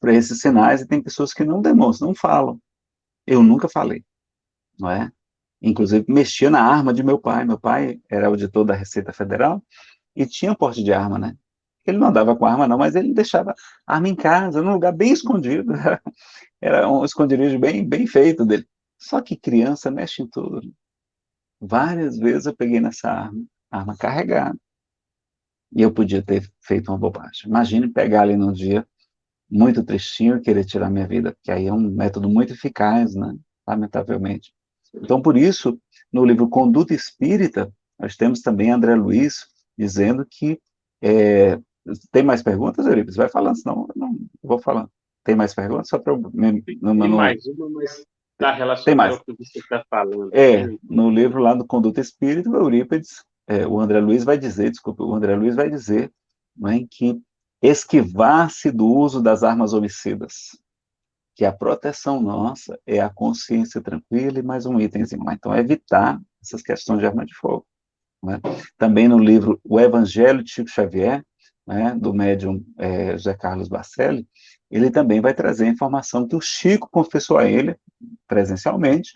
para esses sinais, e tem pessoas que não demonstram, não falam. Eu nunca falei, não é? Inclusive, mexia na arma de meu pai. Meu pai era auditor da Receita Federal e tinha porte de arma, né? Ele não andava com arma, não, mas ele deixava arma em casa, num lugar bem escondido. Era um esconderijo bem, bem feito dele. Só que criança mexe em tudo. Várias vezes eu peguei nessa arma, arma carregada. E eu podia ter feito uma bobagem. Imagine pegar ali num dia muito tristinho querer tirar minha vida, porque aí é um método muito eficaz, né? Lamentavelmente. Então, por isso, no livro Conduta Espírita, nós temos também André Luiz dizendo que é, tem mais perguntas, Euripides? Vai falando, senão eu não vou falando. Tem mais perguntas? Só para eu... Tem mais uma, mas está relacionado ao que você está falando. É, no livro lá do Conduta Espírita, o Eurípides, é, o André Luiz vai dizer, desculpa, o André Luiz vai dizer é, que esquivar-se do uso das armas homicidas, que a proteção nossa é a consciência tranquila e mais um itemzinho Então, é evitar essas questões de arma de fogo. Né? Também no livro O Evangelho de Chico Xavier, né, do médium é, José Carlos Bacelli, ele também vai trazer a informação que o Chico confessou a ele, presencialmente,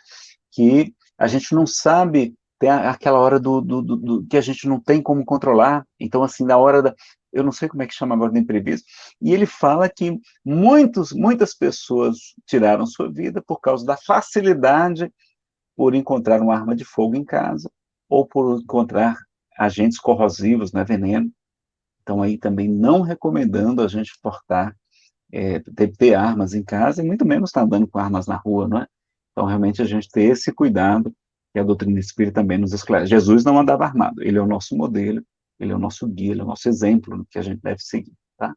que a gente não sabe, tem aquela hora do, do, do, do que a gente não tem como controlar, então, assim, na hora da, eu não sei como é que chama agora de imprevisto, e ele fala que muitos, muitas pessoas tiraram sua vida por causa da facilidade por encontrar uma arma de fogo em casa, ou por encontrar agentes corrosivos, né, veneno. Então, aí também não recomendando a gente portar, é, ter, ter, armas em casa, e muito menos estar andando com armas na rua, não é? Então, realmente, a gente ter esse cuidado, que a doutrina espírita também nos esclarece. Jesus não andava armado, ele é o nosso modelo, ele é o nosso guia, ele é o nosso exemplo no que a gente deve seguir, tá?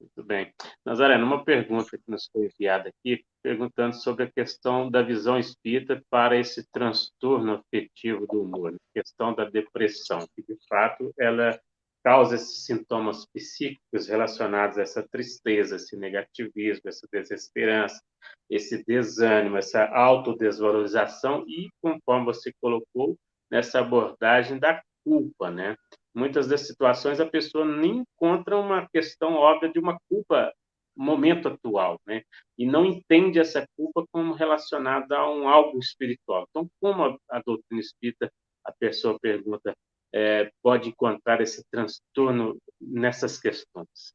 Muito bem. Nazaré, uma pergunta que nos foi enviada aqui, perguntando sobre a questão da visão espírita para esse transtorno afetivo do humor, a questão da depressão, que de fato ela causa esses sintomas psíquicos relacionados a essa tristeza, esse negativismo, essa desesperança, esse desânimo, essa autodesvalorização e, conforme você colocou, nessa abordagem da culpa, né? Muitas das situações a pessoa nem encontra uma questão óbvia de uma culpa momento atual, né? E não entende essa culpa como relacionada a um algo espiritual. Então, como a, a doutrina espírita, a pessoa pergunta, é, pode encontrar esse transtorno nessas questões?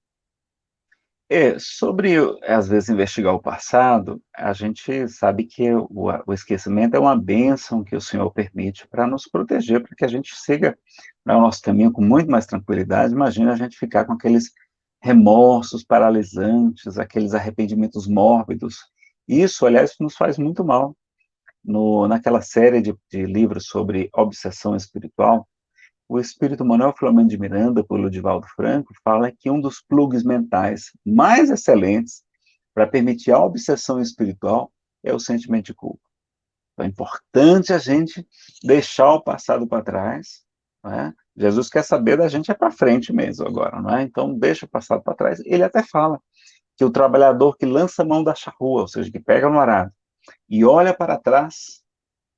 É, sobre, às vezes, investigar o passado, a gente sabe que o, o esquecimento é uma bênção que o Senhor permite para nos proteger, para que a gente siga né, o nosso caminho com muito mais tranquilidade. Imagina a gente ficar com aqueles remorsos paralisantes, aqueles arrependimentos mórbidos. Isso, aliás, nos faz muito mal. no, naquela série de, de livros sobre obsessão espiritual, o espírito Manuel Flamengo de Miranda, por Ludivaldo Franco, fala que um dos plugs mentais mais excelentes para permitir a obsessão espiritual é o sentimento de culpa. Então, é importante a gente deixar o passado para trás. Né? Jesus quer saber da gente é para frente mesmo agora, não é? Então, deixa o passado para trás. Ele até fala que o trabalhador que lança a mão da charrua, ou seja, que pega no arado, e olha para trás,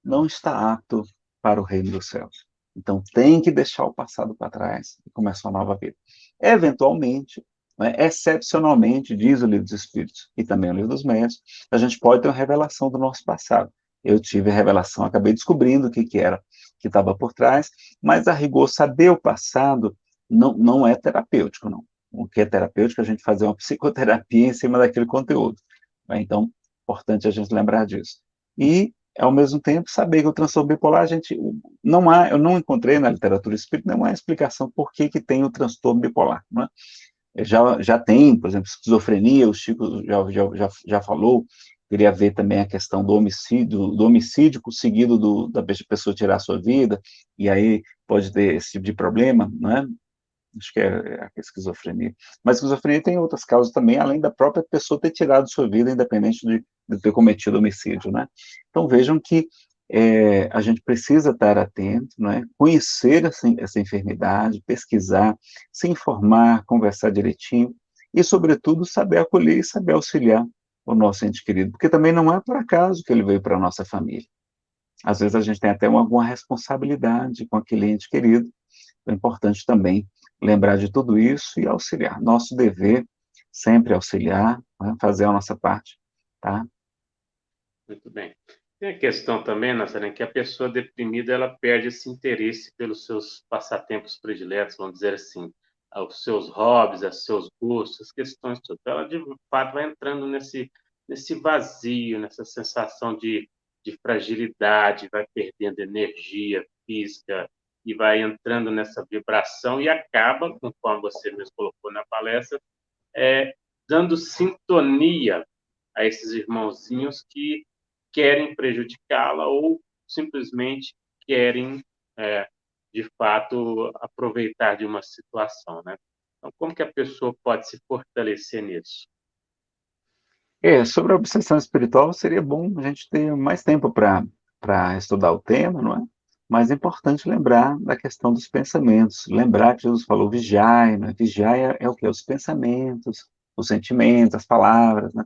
não está apto para o reino dos céus. Então, tem que deixar o passado para trás e começar uma nova vida. Eventualmente, né, excepcionalmente, diz o livro dos Espíritos e também o livro dos Médios, a gente pode ter uma revelação do nosso passado. Eu tive a revelação, acabei descobrindo o que, que era que estava por trás, mas a rigor, saber o passado não, não é terapêutico, não. O que é terapêutico é a gente fazer uma psicoterapia em cima daquele conteúdo. Né? Então, importante a gente lembrar disso. E ao mesmo tempo, saber que o transtorno bipolar, a gente não há, eu não encontrei na literatura espírita nenhuma explicação por que, que tem o transtorno bipolar. Né? Já, já tem, por exemplo, esquizofrenia, o Chico já, já, já, já falou, queria ver também a questão do homicídio, do homicídio seguido do, da pessoa tirar a sua vida, e aí pode ter esse tipo de problema, né? Acho que é, é a esquizofrenia. Mas a esquizofrenia tem outras causas também, além da própria pessoa ter tirado sua vida, independente de, de ter cometido homicídio, né? Então vejam que é, a gente precisa estar atento, né? conhecer essa, essa enfermidade, pesquisar, se informar, conversar direitinho, e, sobretudo, saber acolher e saber auxiliar o nosso ente querido, porque também não é por acaso que ele veio para a nossa família. Às vezes a gente tem até uma, alguma responsabilidade com aquele ente querido, é importante também lembrar de tudo isso e auxiliar. Nosso dever sempre auxiliar, né, fazer a nossa parte, tá? Muito bem. Tem a questão também, Nazaré, que a pessoa deprimida ela perde esse interesse pelos seus passatempos prediletos, vamos dizer assim, aos seus hobbies, aos seus gostos, as questões todas. Ela, de fato, vai entrando nesse, nesse vazio, nessa sensação de, de fragilidade, vai perdendo energia física, e vai entrando nessa vibração e acaba, conforme você mesmo colocou na palestra, é, dando sintonia a esses irmãozinhos que querem prejudicá-la ou simplesmente querem, é, de fato, aproveitar de uma situação, né? Então, como que a pessoa pode se fortalecer nisso? É, sobre a obsessão espiritual, seria bom a gente ter mais tempo para estudar o tema, não é? Mas é importante lembrar da questão dos pensamentos, lembrar que Jesus falou vigiai, né? vigiai é, é o que? Os pensamentos, os sentimentos, as palavras, né?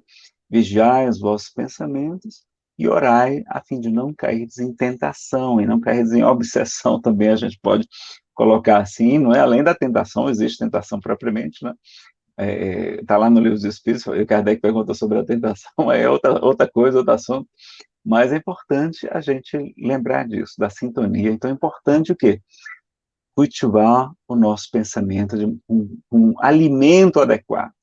Vigiai os vossos pensamentos e orai a fim de não cair em tentação e não cair em obsessão também, a gente pode colocar assim, não é? Além da tentação, existe tentação propriamente, né? Está é, tá lá no livro dos Espíritos, o Kardec pergunta sobre a tentação, é outra, outra coisa, outro assunto, mas é importante a gente lembrar disso, da sintonia. Então é importante o quê? Cultivar o nosso pensamento de um, um alimento adequado. O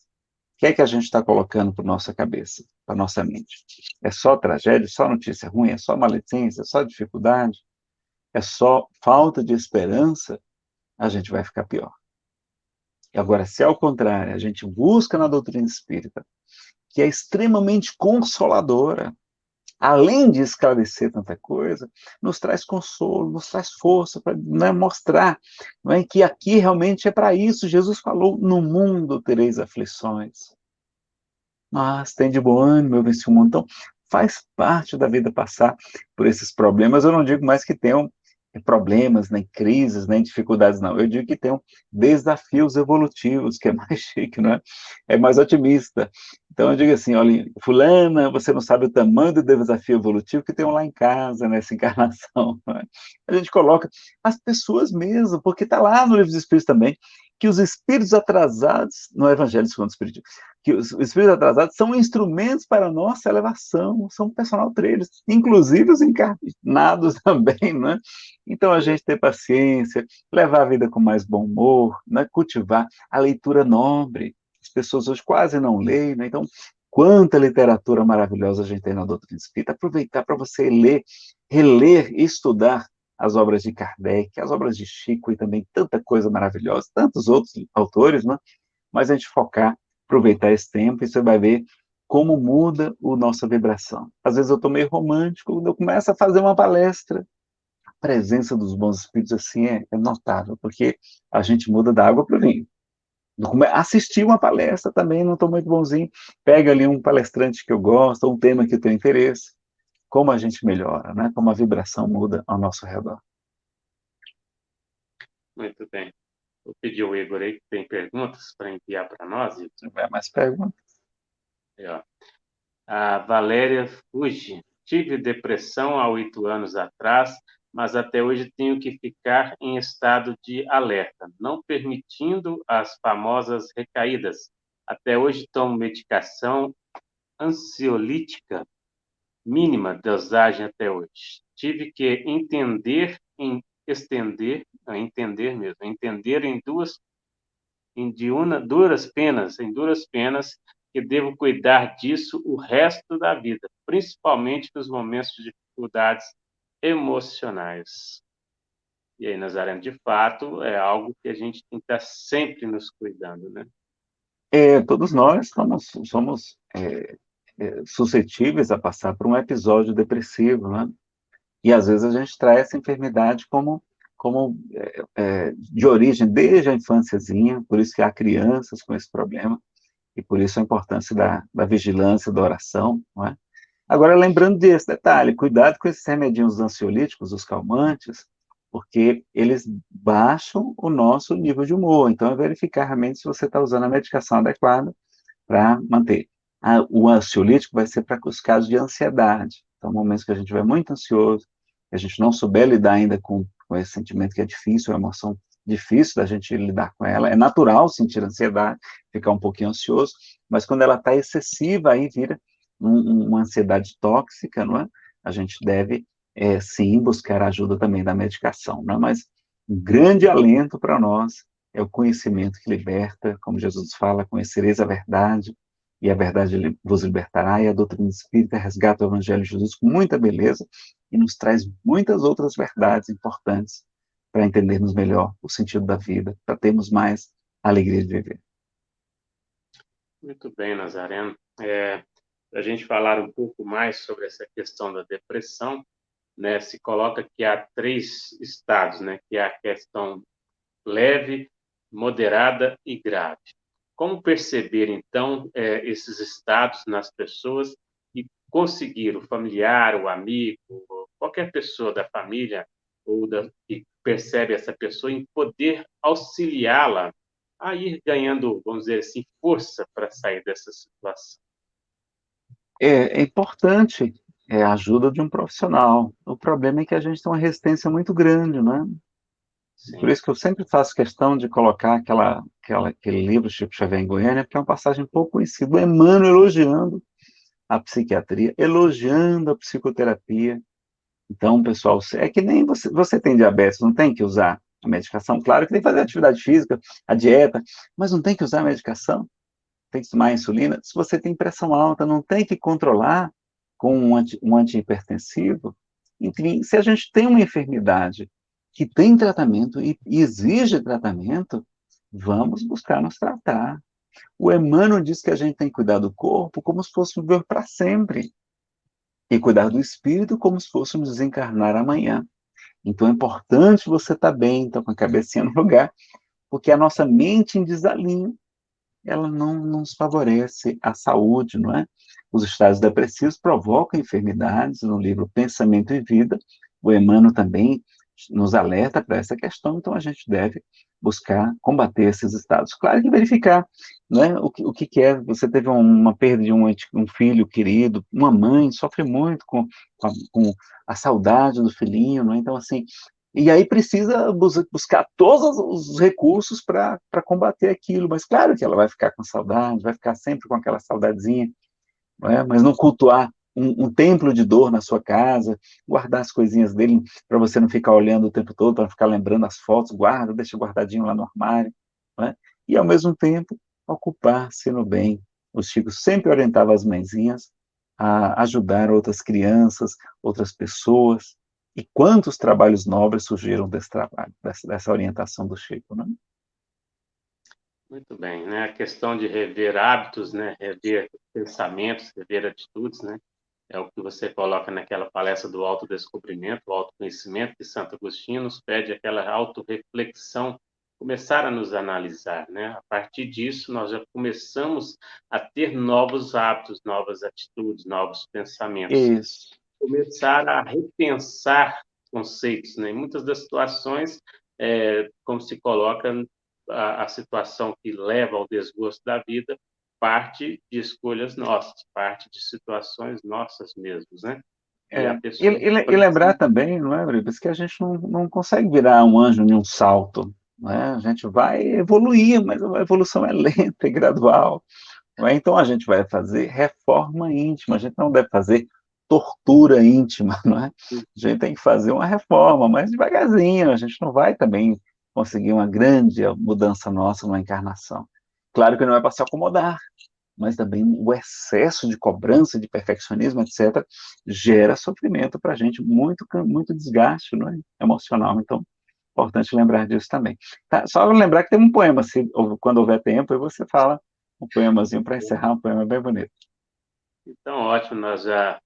que é que a gente está colocando para nossa cabeça, para nossa mente? É só tragédia, só notícia ruim, é só maledicência, é só dificuldade, é só falta de esperança, a gente vai ficar pior. E agora, se ao contrário, a gente busca na doutrina espírita, que é extremamente consoladora, além de esclarecer tanta coisa, nos traz consolo, nos traz força para né, mostrar não é, que aqui realmente é para isso. Jesus falou: no mundo tereis aflições. Mas tem de bom ânimo, eu venci o mundo. Então, faz parte da vida passar por esses problemas. Eu não digo mais que tenham problemas, nem crises, nem dificuldades, não. Eu digo que tem desafios evolutivos, que é mais chique, não é? É mais otimista. Então eu digo assim, olha, fulana, você não sabe o tamanho do desafio evolutivo que tem lá em casa, nessa encarnação. É? A gente coloca as pessoas mesmo, porque está lá no livro dos Espíritos também, que os espíritos atrasados, no Evangelho segundo o Espírito, que os espíritos atrasados são instrumentos para a nossa elevação, são personal trailers, inclusive os encarnados também, né? Então a gente ter paciência, levar a vida com mais bom humor, né? cultivar a leitura nobre. As pessoas hoje quase não leem, né? Então, quanta literatura maravilhosa a gente tem na doutrina espírita. Aproveitar para você ler, reler e estudar as obras de Kardec, as obras de Chico e também tanta coisa maravilhosa, tantos outros autores, né? mas a gente focar, aproveitar esse tempo e você vai ver como muda a nossa vibração. Às vezes eu estou meio romântico, quando eu começo a fazer uma palestra, a presença dos bons espíritos assim é, é notável, porque a gente muda da água para o vinho. Assistir uma palestra também, não estou muito bonzinho, pega ali um palestrante que eu gosto, um tema que eu tenho interesse, como a gente melhora, né? como a vibração muda ao nosso redor. Muito bem. Vou pedir ao Igor aí que tem perguntas para enviar para nós. Se tiver mais perguntas. É, a Valéria Fuji. Tive depressão há oito anos atrás, mas até hoje tenho que ficar em estado de alerta, não permitindo as famosas recaídas. Até hoje tomo medicação ansiolítica mínima dosagem até hoje. Tive que entender em estender, entender mesmo, entender em duas em de duras penas, em duras penas que devo cuidar disso o resto da vida, principalmente nos momentos de dificuldades emocionais. E aí, Nazareno, de fato, é algo que a gente tem que estar sempre nos cuidando, né? É, todos nós somos, somos é, suscetíveis a passar por um episódio depressivo, né? E às vezes a gente traz essa enfermidade como, como é, é, de origem desde a infânciazinha, por isso que há crianças com esse problema, e por isso a importância da, da vigilância, da oração, não é? Agora, lembrando desse detalhe, cuidado com esses remedinhos ansiolíticos, os calmantes, porque eles baixam o nosso nível de humor. Então, é verificar realmente se você está usando a medicação adequada para manter. O ansiolítico vai ser para os casos de ansiedade. Então, momentos que a gente estiver muito ansioso, que a gente não souber lidar ainda com, com esse sentimento que é difícil, uma emoção difícil da gente lidar com ela. É natural sentir ansiedade, ficar um pouquinho ansioso, mas quando ela está excessiva, aí vira um, uma ansiedade tóxica, não é? A gente deve, é, sim, buscar a ajuda também da medicação, não é? Mas um grande alento para nós é o conhecimento que liberta, como Jesus fala, conhecereis a verdade, e a verdade vos libertará, e a doutrina espírita resgata o Evangelho de Jesus com muita beleza e nos traz muitas outras verdades importantes para entendermos melhor o sentido da vida, para termos mais alegria de viver. Muito bem, Nazareno. É, para a gente falar um pouco mais sobre essa questão da depressão, né, se coloca que há três estados, né, que é a questão leve, moderada e grave. Como perceber, então, é, esses estados nas pessoas e conseguir o familiar, o amigo, qualquer pessoa da família ou da, que percebe essa pessoa em poder auxiliá-la a ir ganhando, vamos dizer assim, força para sair dessa situação. É, é importante é, a ajuda de um profissional. O problema é que a gente tem uma resistência muito grande, né? Sim. Por isso que eu sempre faço questão de colocar aquela, aquela, aquele livro Chico Xavier em Goiânia, porque é uma passagem pouco conhecida. O Emmanuel elogiando a psiquiatria, elogiando a psicoterapia, então, pessoal, é que nem você, você tem diabetes, não tem que usar a medicação. Claro que tem que fazer atividade física, a dieta, mas não tem que usar a medicação. Tem que tomar insulina. Se você tem pressão alta, não tem que controlar com um, anti, um antihipertensivo. Enfim, se a gente tem uma enfermidade que tem tratamento e, exige tratamento, vamos buscar nos tratar. O Emmanuel diz que a gente tem que cuidar do corpo como se fosse viver para sempre e cuidar do espírito como se fôssemos desencarnar amanhã. Então é importante você estar tá bem, estar tá com a cabecinha no lugar, porque a nossa mente em desalinho, ela não, não nos favorece a saúde, não é? Os estados depressivos provocam enfermidades, no livro Pensamento e Vida, o Emmanuel também nos alerta para essa questão, então a gente deve buscar combater esses estados. Claro que verificar né, o, que, o que é, você teve uma perda de um, um filho querido, uma mãe sofre muito com, com, a, com a saudade do filhinho, né, então assim, e aí precisa buscar todos os recursos para combater aquilo, mas claro que ela vai ficar com saudade, vai ficar sempre com aquela saudadezinha, não é? mas não cultuar um, um, templo de dor na sua casa, guardar as coisinhas dele para você não ficar olhando o tempo todo, para ficar lembrando as fotos, guarda, deixa guardadinho lá no armário, né? e ao mesmo tempo ocupar-se no bem. O Chico sempre orientava as mãezinhas a ajudar outras crianças, outras pessoas, e quantos trabalhos nobres surgiram desse trabalho, dessa, dessa orientação do Chico, né? Muito bem, né? A questão de rever hábitos, né? Rever pensamentos, rever atitudes, né? É o que você coloca naquela palestra do autodescobrimento, o autoconhecimento que Santo Agostinho nos pede aquela autorreflexão, começar a nos analisar, né? A partir disso, nós já começamos a ter novos hábitos, novas atitudes, novos pensamentos. Isso. Começar a repensar conceitos, né? Em muitas das situações, é, como se coloca a, a situação que leva ao desgosto da vida parte de escolhas nossas, parte de situações nossas mesmos, né? É, e, e, e, lembrar também, não é, Bribas, que a gente não, não consegue virar um anjo em um salto, né? A gente vai evoluir, mas a evolução é lenta e gradual. É? Então a gente vai fazer reforma íntima, a gente não deve fazer tortura íntima, não é? A gente tem que fazer uma reforma, mas devagarzinho, a gente não vai também conseguir uma grande mudança nossa numa encarnação. Claro que não é para se acomodar, mas também o excesso de cobrança, de perfeccionismo, etc., gera sofrimento para a gente, muito, muito desgaste não é? emocional. Então, importante lembrar disso também. Tá? Só lembrar que tem um poema, se, quando houver tempo, e você fala um poemazinho para encerrar, um poema bem bonito. Então, ótimo, nós já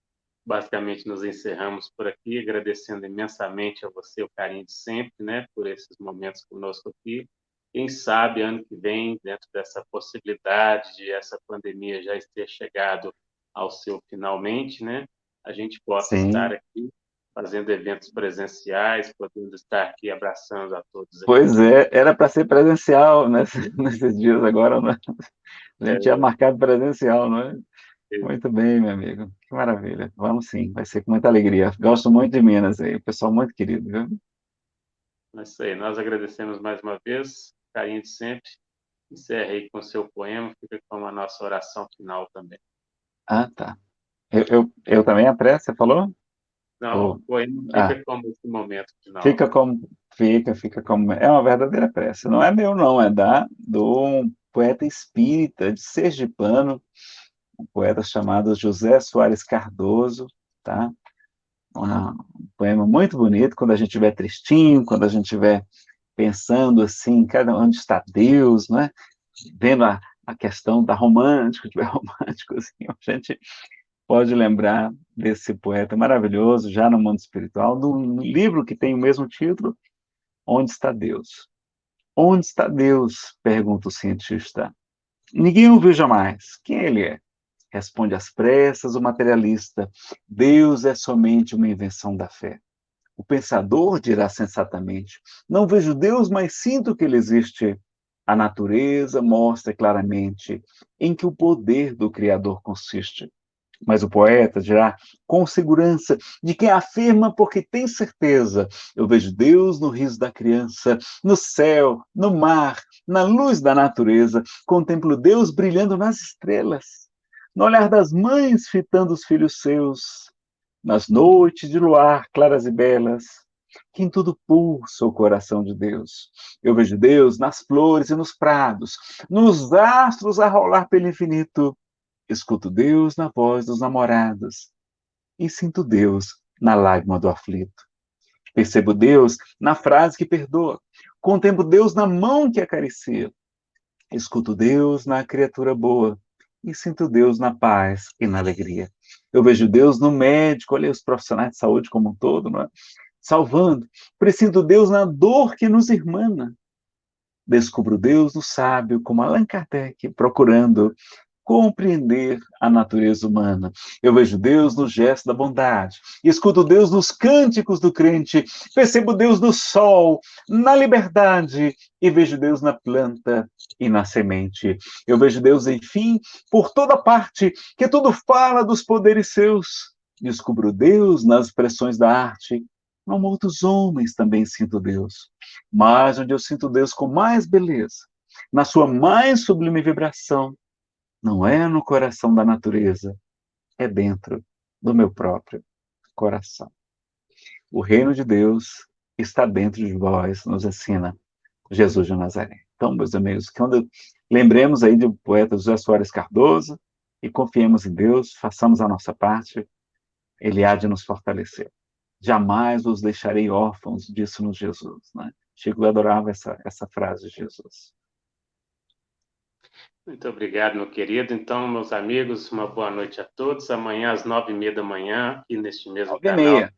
basicamente nos encerramos por aqui, agradecendo imensamente a você o carinho de sempre, né, por esses momentos conosco aqui. Quem sabe ano que vem, dentro dessa possibilidade de essa pandemia já ter chegado ao seu finalmente, né, a gente possa Sim. estar aqui fazendo eventos presenciais, podendo estar aqui abraçando a todos. Aqui. Pois é, era para ser presencial nesses, nesses dias agora, né? A gente é. tinha marcado presencial, não é? Muito bem, meu amigo. Que maravilha. Vamos sim, vai ser com muita alegria. Gosto muito de Minas aí, pessoal muito querido, viu? É isso aí. Nós agradecemos mais uma vez, carinho de sempre. Encerre aí com o seu poema, fica com a nossa oração final também. Ah, tá. Eu, eu, eu também a prece, você falou? Não, o poema fica ah, como esse momento final. Fica como, fica, fica como, é uma verdadeira prece. Não é meu não, é da, do poeta espírita de Sergipano, um poeta chamado José Soares Cardoso, tá? Um poema muito bonito, quando a gente estiver tristinho, quando a gente estiver pensando assim, cada onde está Deus, né? Vendo a, a questão da romântica, estiver romântico, assim, a gente pode lembrar desse poeta maravilhoso, já no mundo espiritual, do livro que tem o mesmo título, Onde está Deus? Onde está Deus? Pergunta o cientista. Ninguém o viu jamais. Quem ele é? Responde às pressas o materialista: Deus é somente uma invenção da fé. O pensador dirá sensatamente: Não vejo Deus, mas sinto que ele existe. A natureza mostra claramente em que o poder do Criador consiste. Mas o poeta dirá com segurança de quem afirma porque tem certeza. Eu vejo Deus no riso da criança, no céu, no mar, na luz da natureza. Contemplo Deus brilhando nas estrelas no olhar das mães fitando os filhos seus, nas noites de luar claras e belas, que em tudo pulsa o coração de Deus. Eu vejo Deus nas flores e nos prados, nos astros a rolar pelo infinito. Escuto Deus na voz dos namorados e sinto Deus na lágrima do aflito. Percebo Deus na frase que perdoa, contemplo Deus na mão que acaricia. Escuto Deus na criatura boa e sinto Deus na paz e na alegria. Eu vejo Deus no médico, olha os profissionais de saúde como um todo, não é? salvando. Presinto Deus na dor que nos irmana. Descubro Deus no sábio, como Allan Kardec, procurando compreender a natureza humana. Eu vejo Deus no gesto da bondade, escuto Deus nos cânticos do crente, percebo Deus no sol, na liberdade, e vejo Deus na planta e na semente. Eu vejo Deus, enfim, por toda parte, que tudo fala dos poderes seus. Descubro Deus nas expressões da arte. Não outros homens também sinto Deus, mas onde eu sinto Deus com mais beleza, na sua mais sublime vibração, não é no coração da natureza, é dentro do meu próprio coração. O reino de Deus está dentro de vós, nos ensina Jesus de Nazaré. Então, meus amigos, quando lembremos aí do poeta José Soares Cardoso e confiemos em Deus, façamos a nossa parte, Ele há de nos fortalecer. Jamais os deixarei órfãos, disse-nos Jesus. Né? Chico adorava essa, essa frase de Jesus. Muito obrigado, meu querido. Então, meus amigos, uma boa noite a todos. Amanhã, às nove e meia da manhã, aqui neste mesmo nove canal. E meia.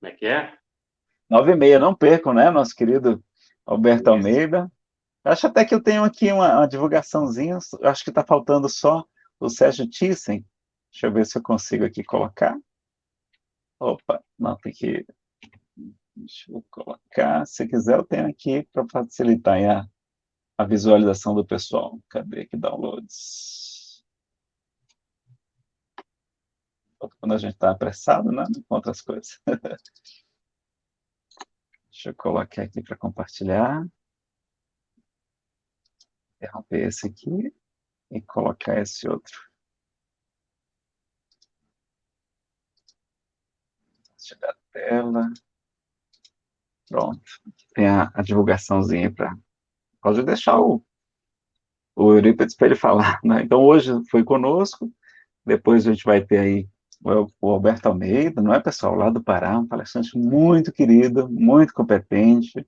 Como é que é? Nove e meia, não percam, né, nosso querido Alberto. Almeida. Acho até que eu tenho aqui uma, uma divulgaçãozinha, acho que está faltando só o Sérgio Thyssen. Deixa eu ver se eu consigo aqui colocar. Opa, não, tem que... Deixa eu colocar. Se quiser, eu tenho aqui para facilitar a a visualização do pessoal. Cadê aqui downloads? Quando a gente está apressado, né? Com outras coisas. Deixa eu colocar aqui para compartilhar. Interromper esse aqui e colocar esse outro. Tirar a tela. Pronto. Tem a, a divulgaçãozinha para Pode deixar o, o Eurípides para ele falar. Né? Então, hoje foi conosco, depois a gente vai ter aí o, o Alberto Almeida, não é, pessoal? Lá do Pará, um palestrante muito querido, muito competente.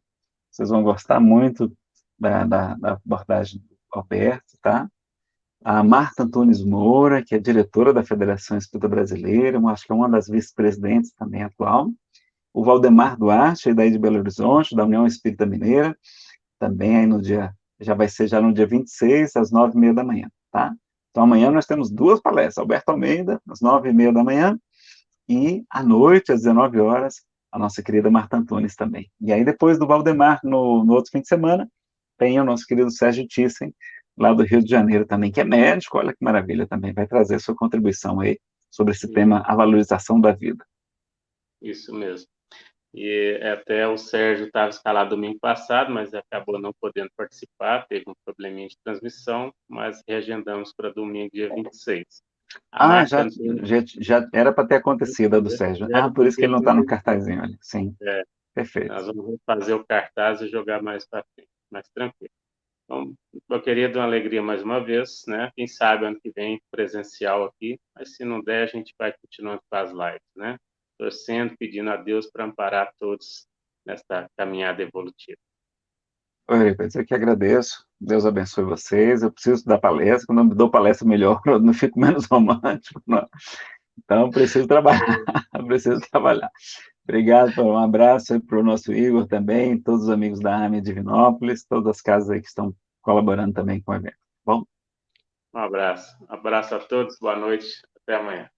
Vocês vão gostar muito da, da, da abordagem do Alberto, tá? A Marta Antunes Moura, que é diretora da Federação Espírita Brasileira, acho que é uma das vice-presidentes também atual. O Valdemar Duarte, daí de Belo Horizonte, da União Espírita Mineira também aí no dia, já vai ser já no dia 26, às nove e meia da manhã, tá? Então, amanhã nós temos duas palestras, Alberto Almeida, às nove e meia da manhã, e à noite, às 19 horas, a nossa querida Marta Antunes também. E aí, depois do Valdemar, no, no outro fim de semana, tem o nosso querido Sérgio Thyssen, lá do Rio de Janeiro também, que é médico, olha que maravilha também, vai trazer sua contribuição aí sobre esse tema, a valorização da vida. Isso mesmo e até o Sérgio estava escalado domingo passado, mas acabou não podendo participar, teve um probleminha de transmissão, mas reagendamos para domingo, dia 26. A ah, já, já, já, era para ter acontecido a do Sérgio. Ah, por isso que ele não está no cartazinho, olha. Sim, é, perfeito. Nós vamos fazer o cartaz e jogar mais para frente, mais tranquilo. Então, meu querido, uma alegria mais uma vez, né? Quem sabe ano que vem presencial aqui, mas se não der, a gente vai continuando com as lives, né? Torcendo, pedindo a Deus para amparar todos nesta caminhada evolutiva. Oi, eu que agradeço. Deus abençoe vocês. Eu preciso dar palestra. Quando eu dou palestra melhor, eu não fico menos romântico. Não. Então, preciso trabalhar. preciso trabalhar. Obrigado, um abraço para o nosso Igor também, todos os amigos da AME Divinópolis, todas as casas aí que estão colaborando também com o evento. Bom? Um abraço. Um abraço a todos. Boa noite. Até amanhã.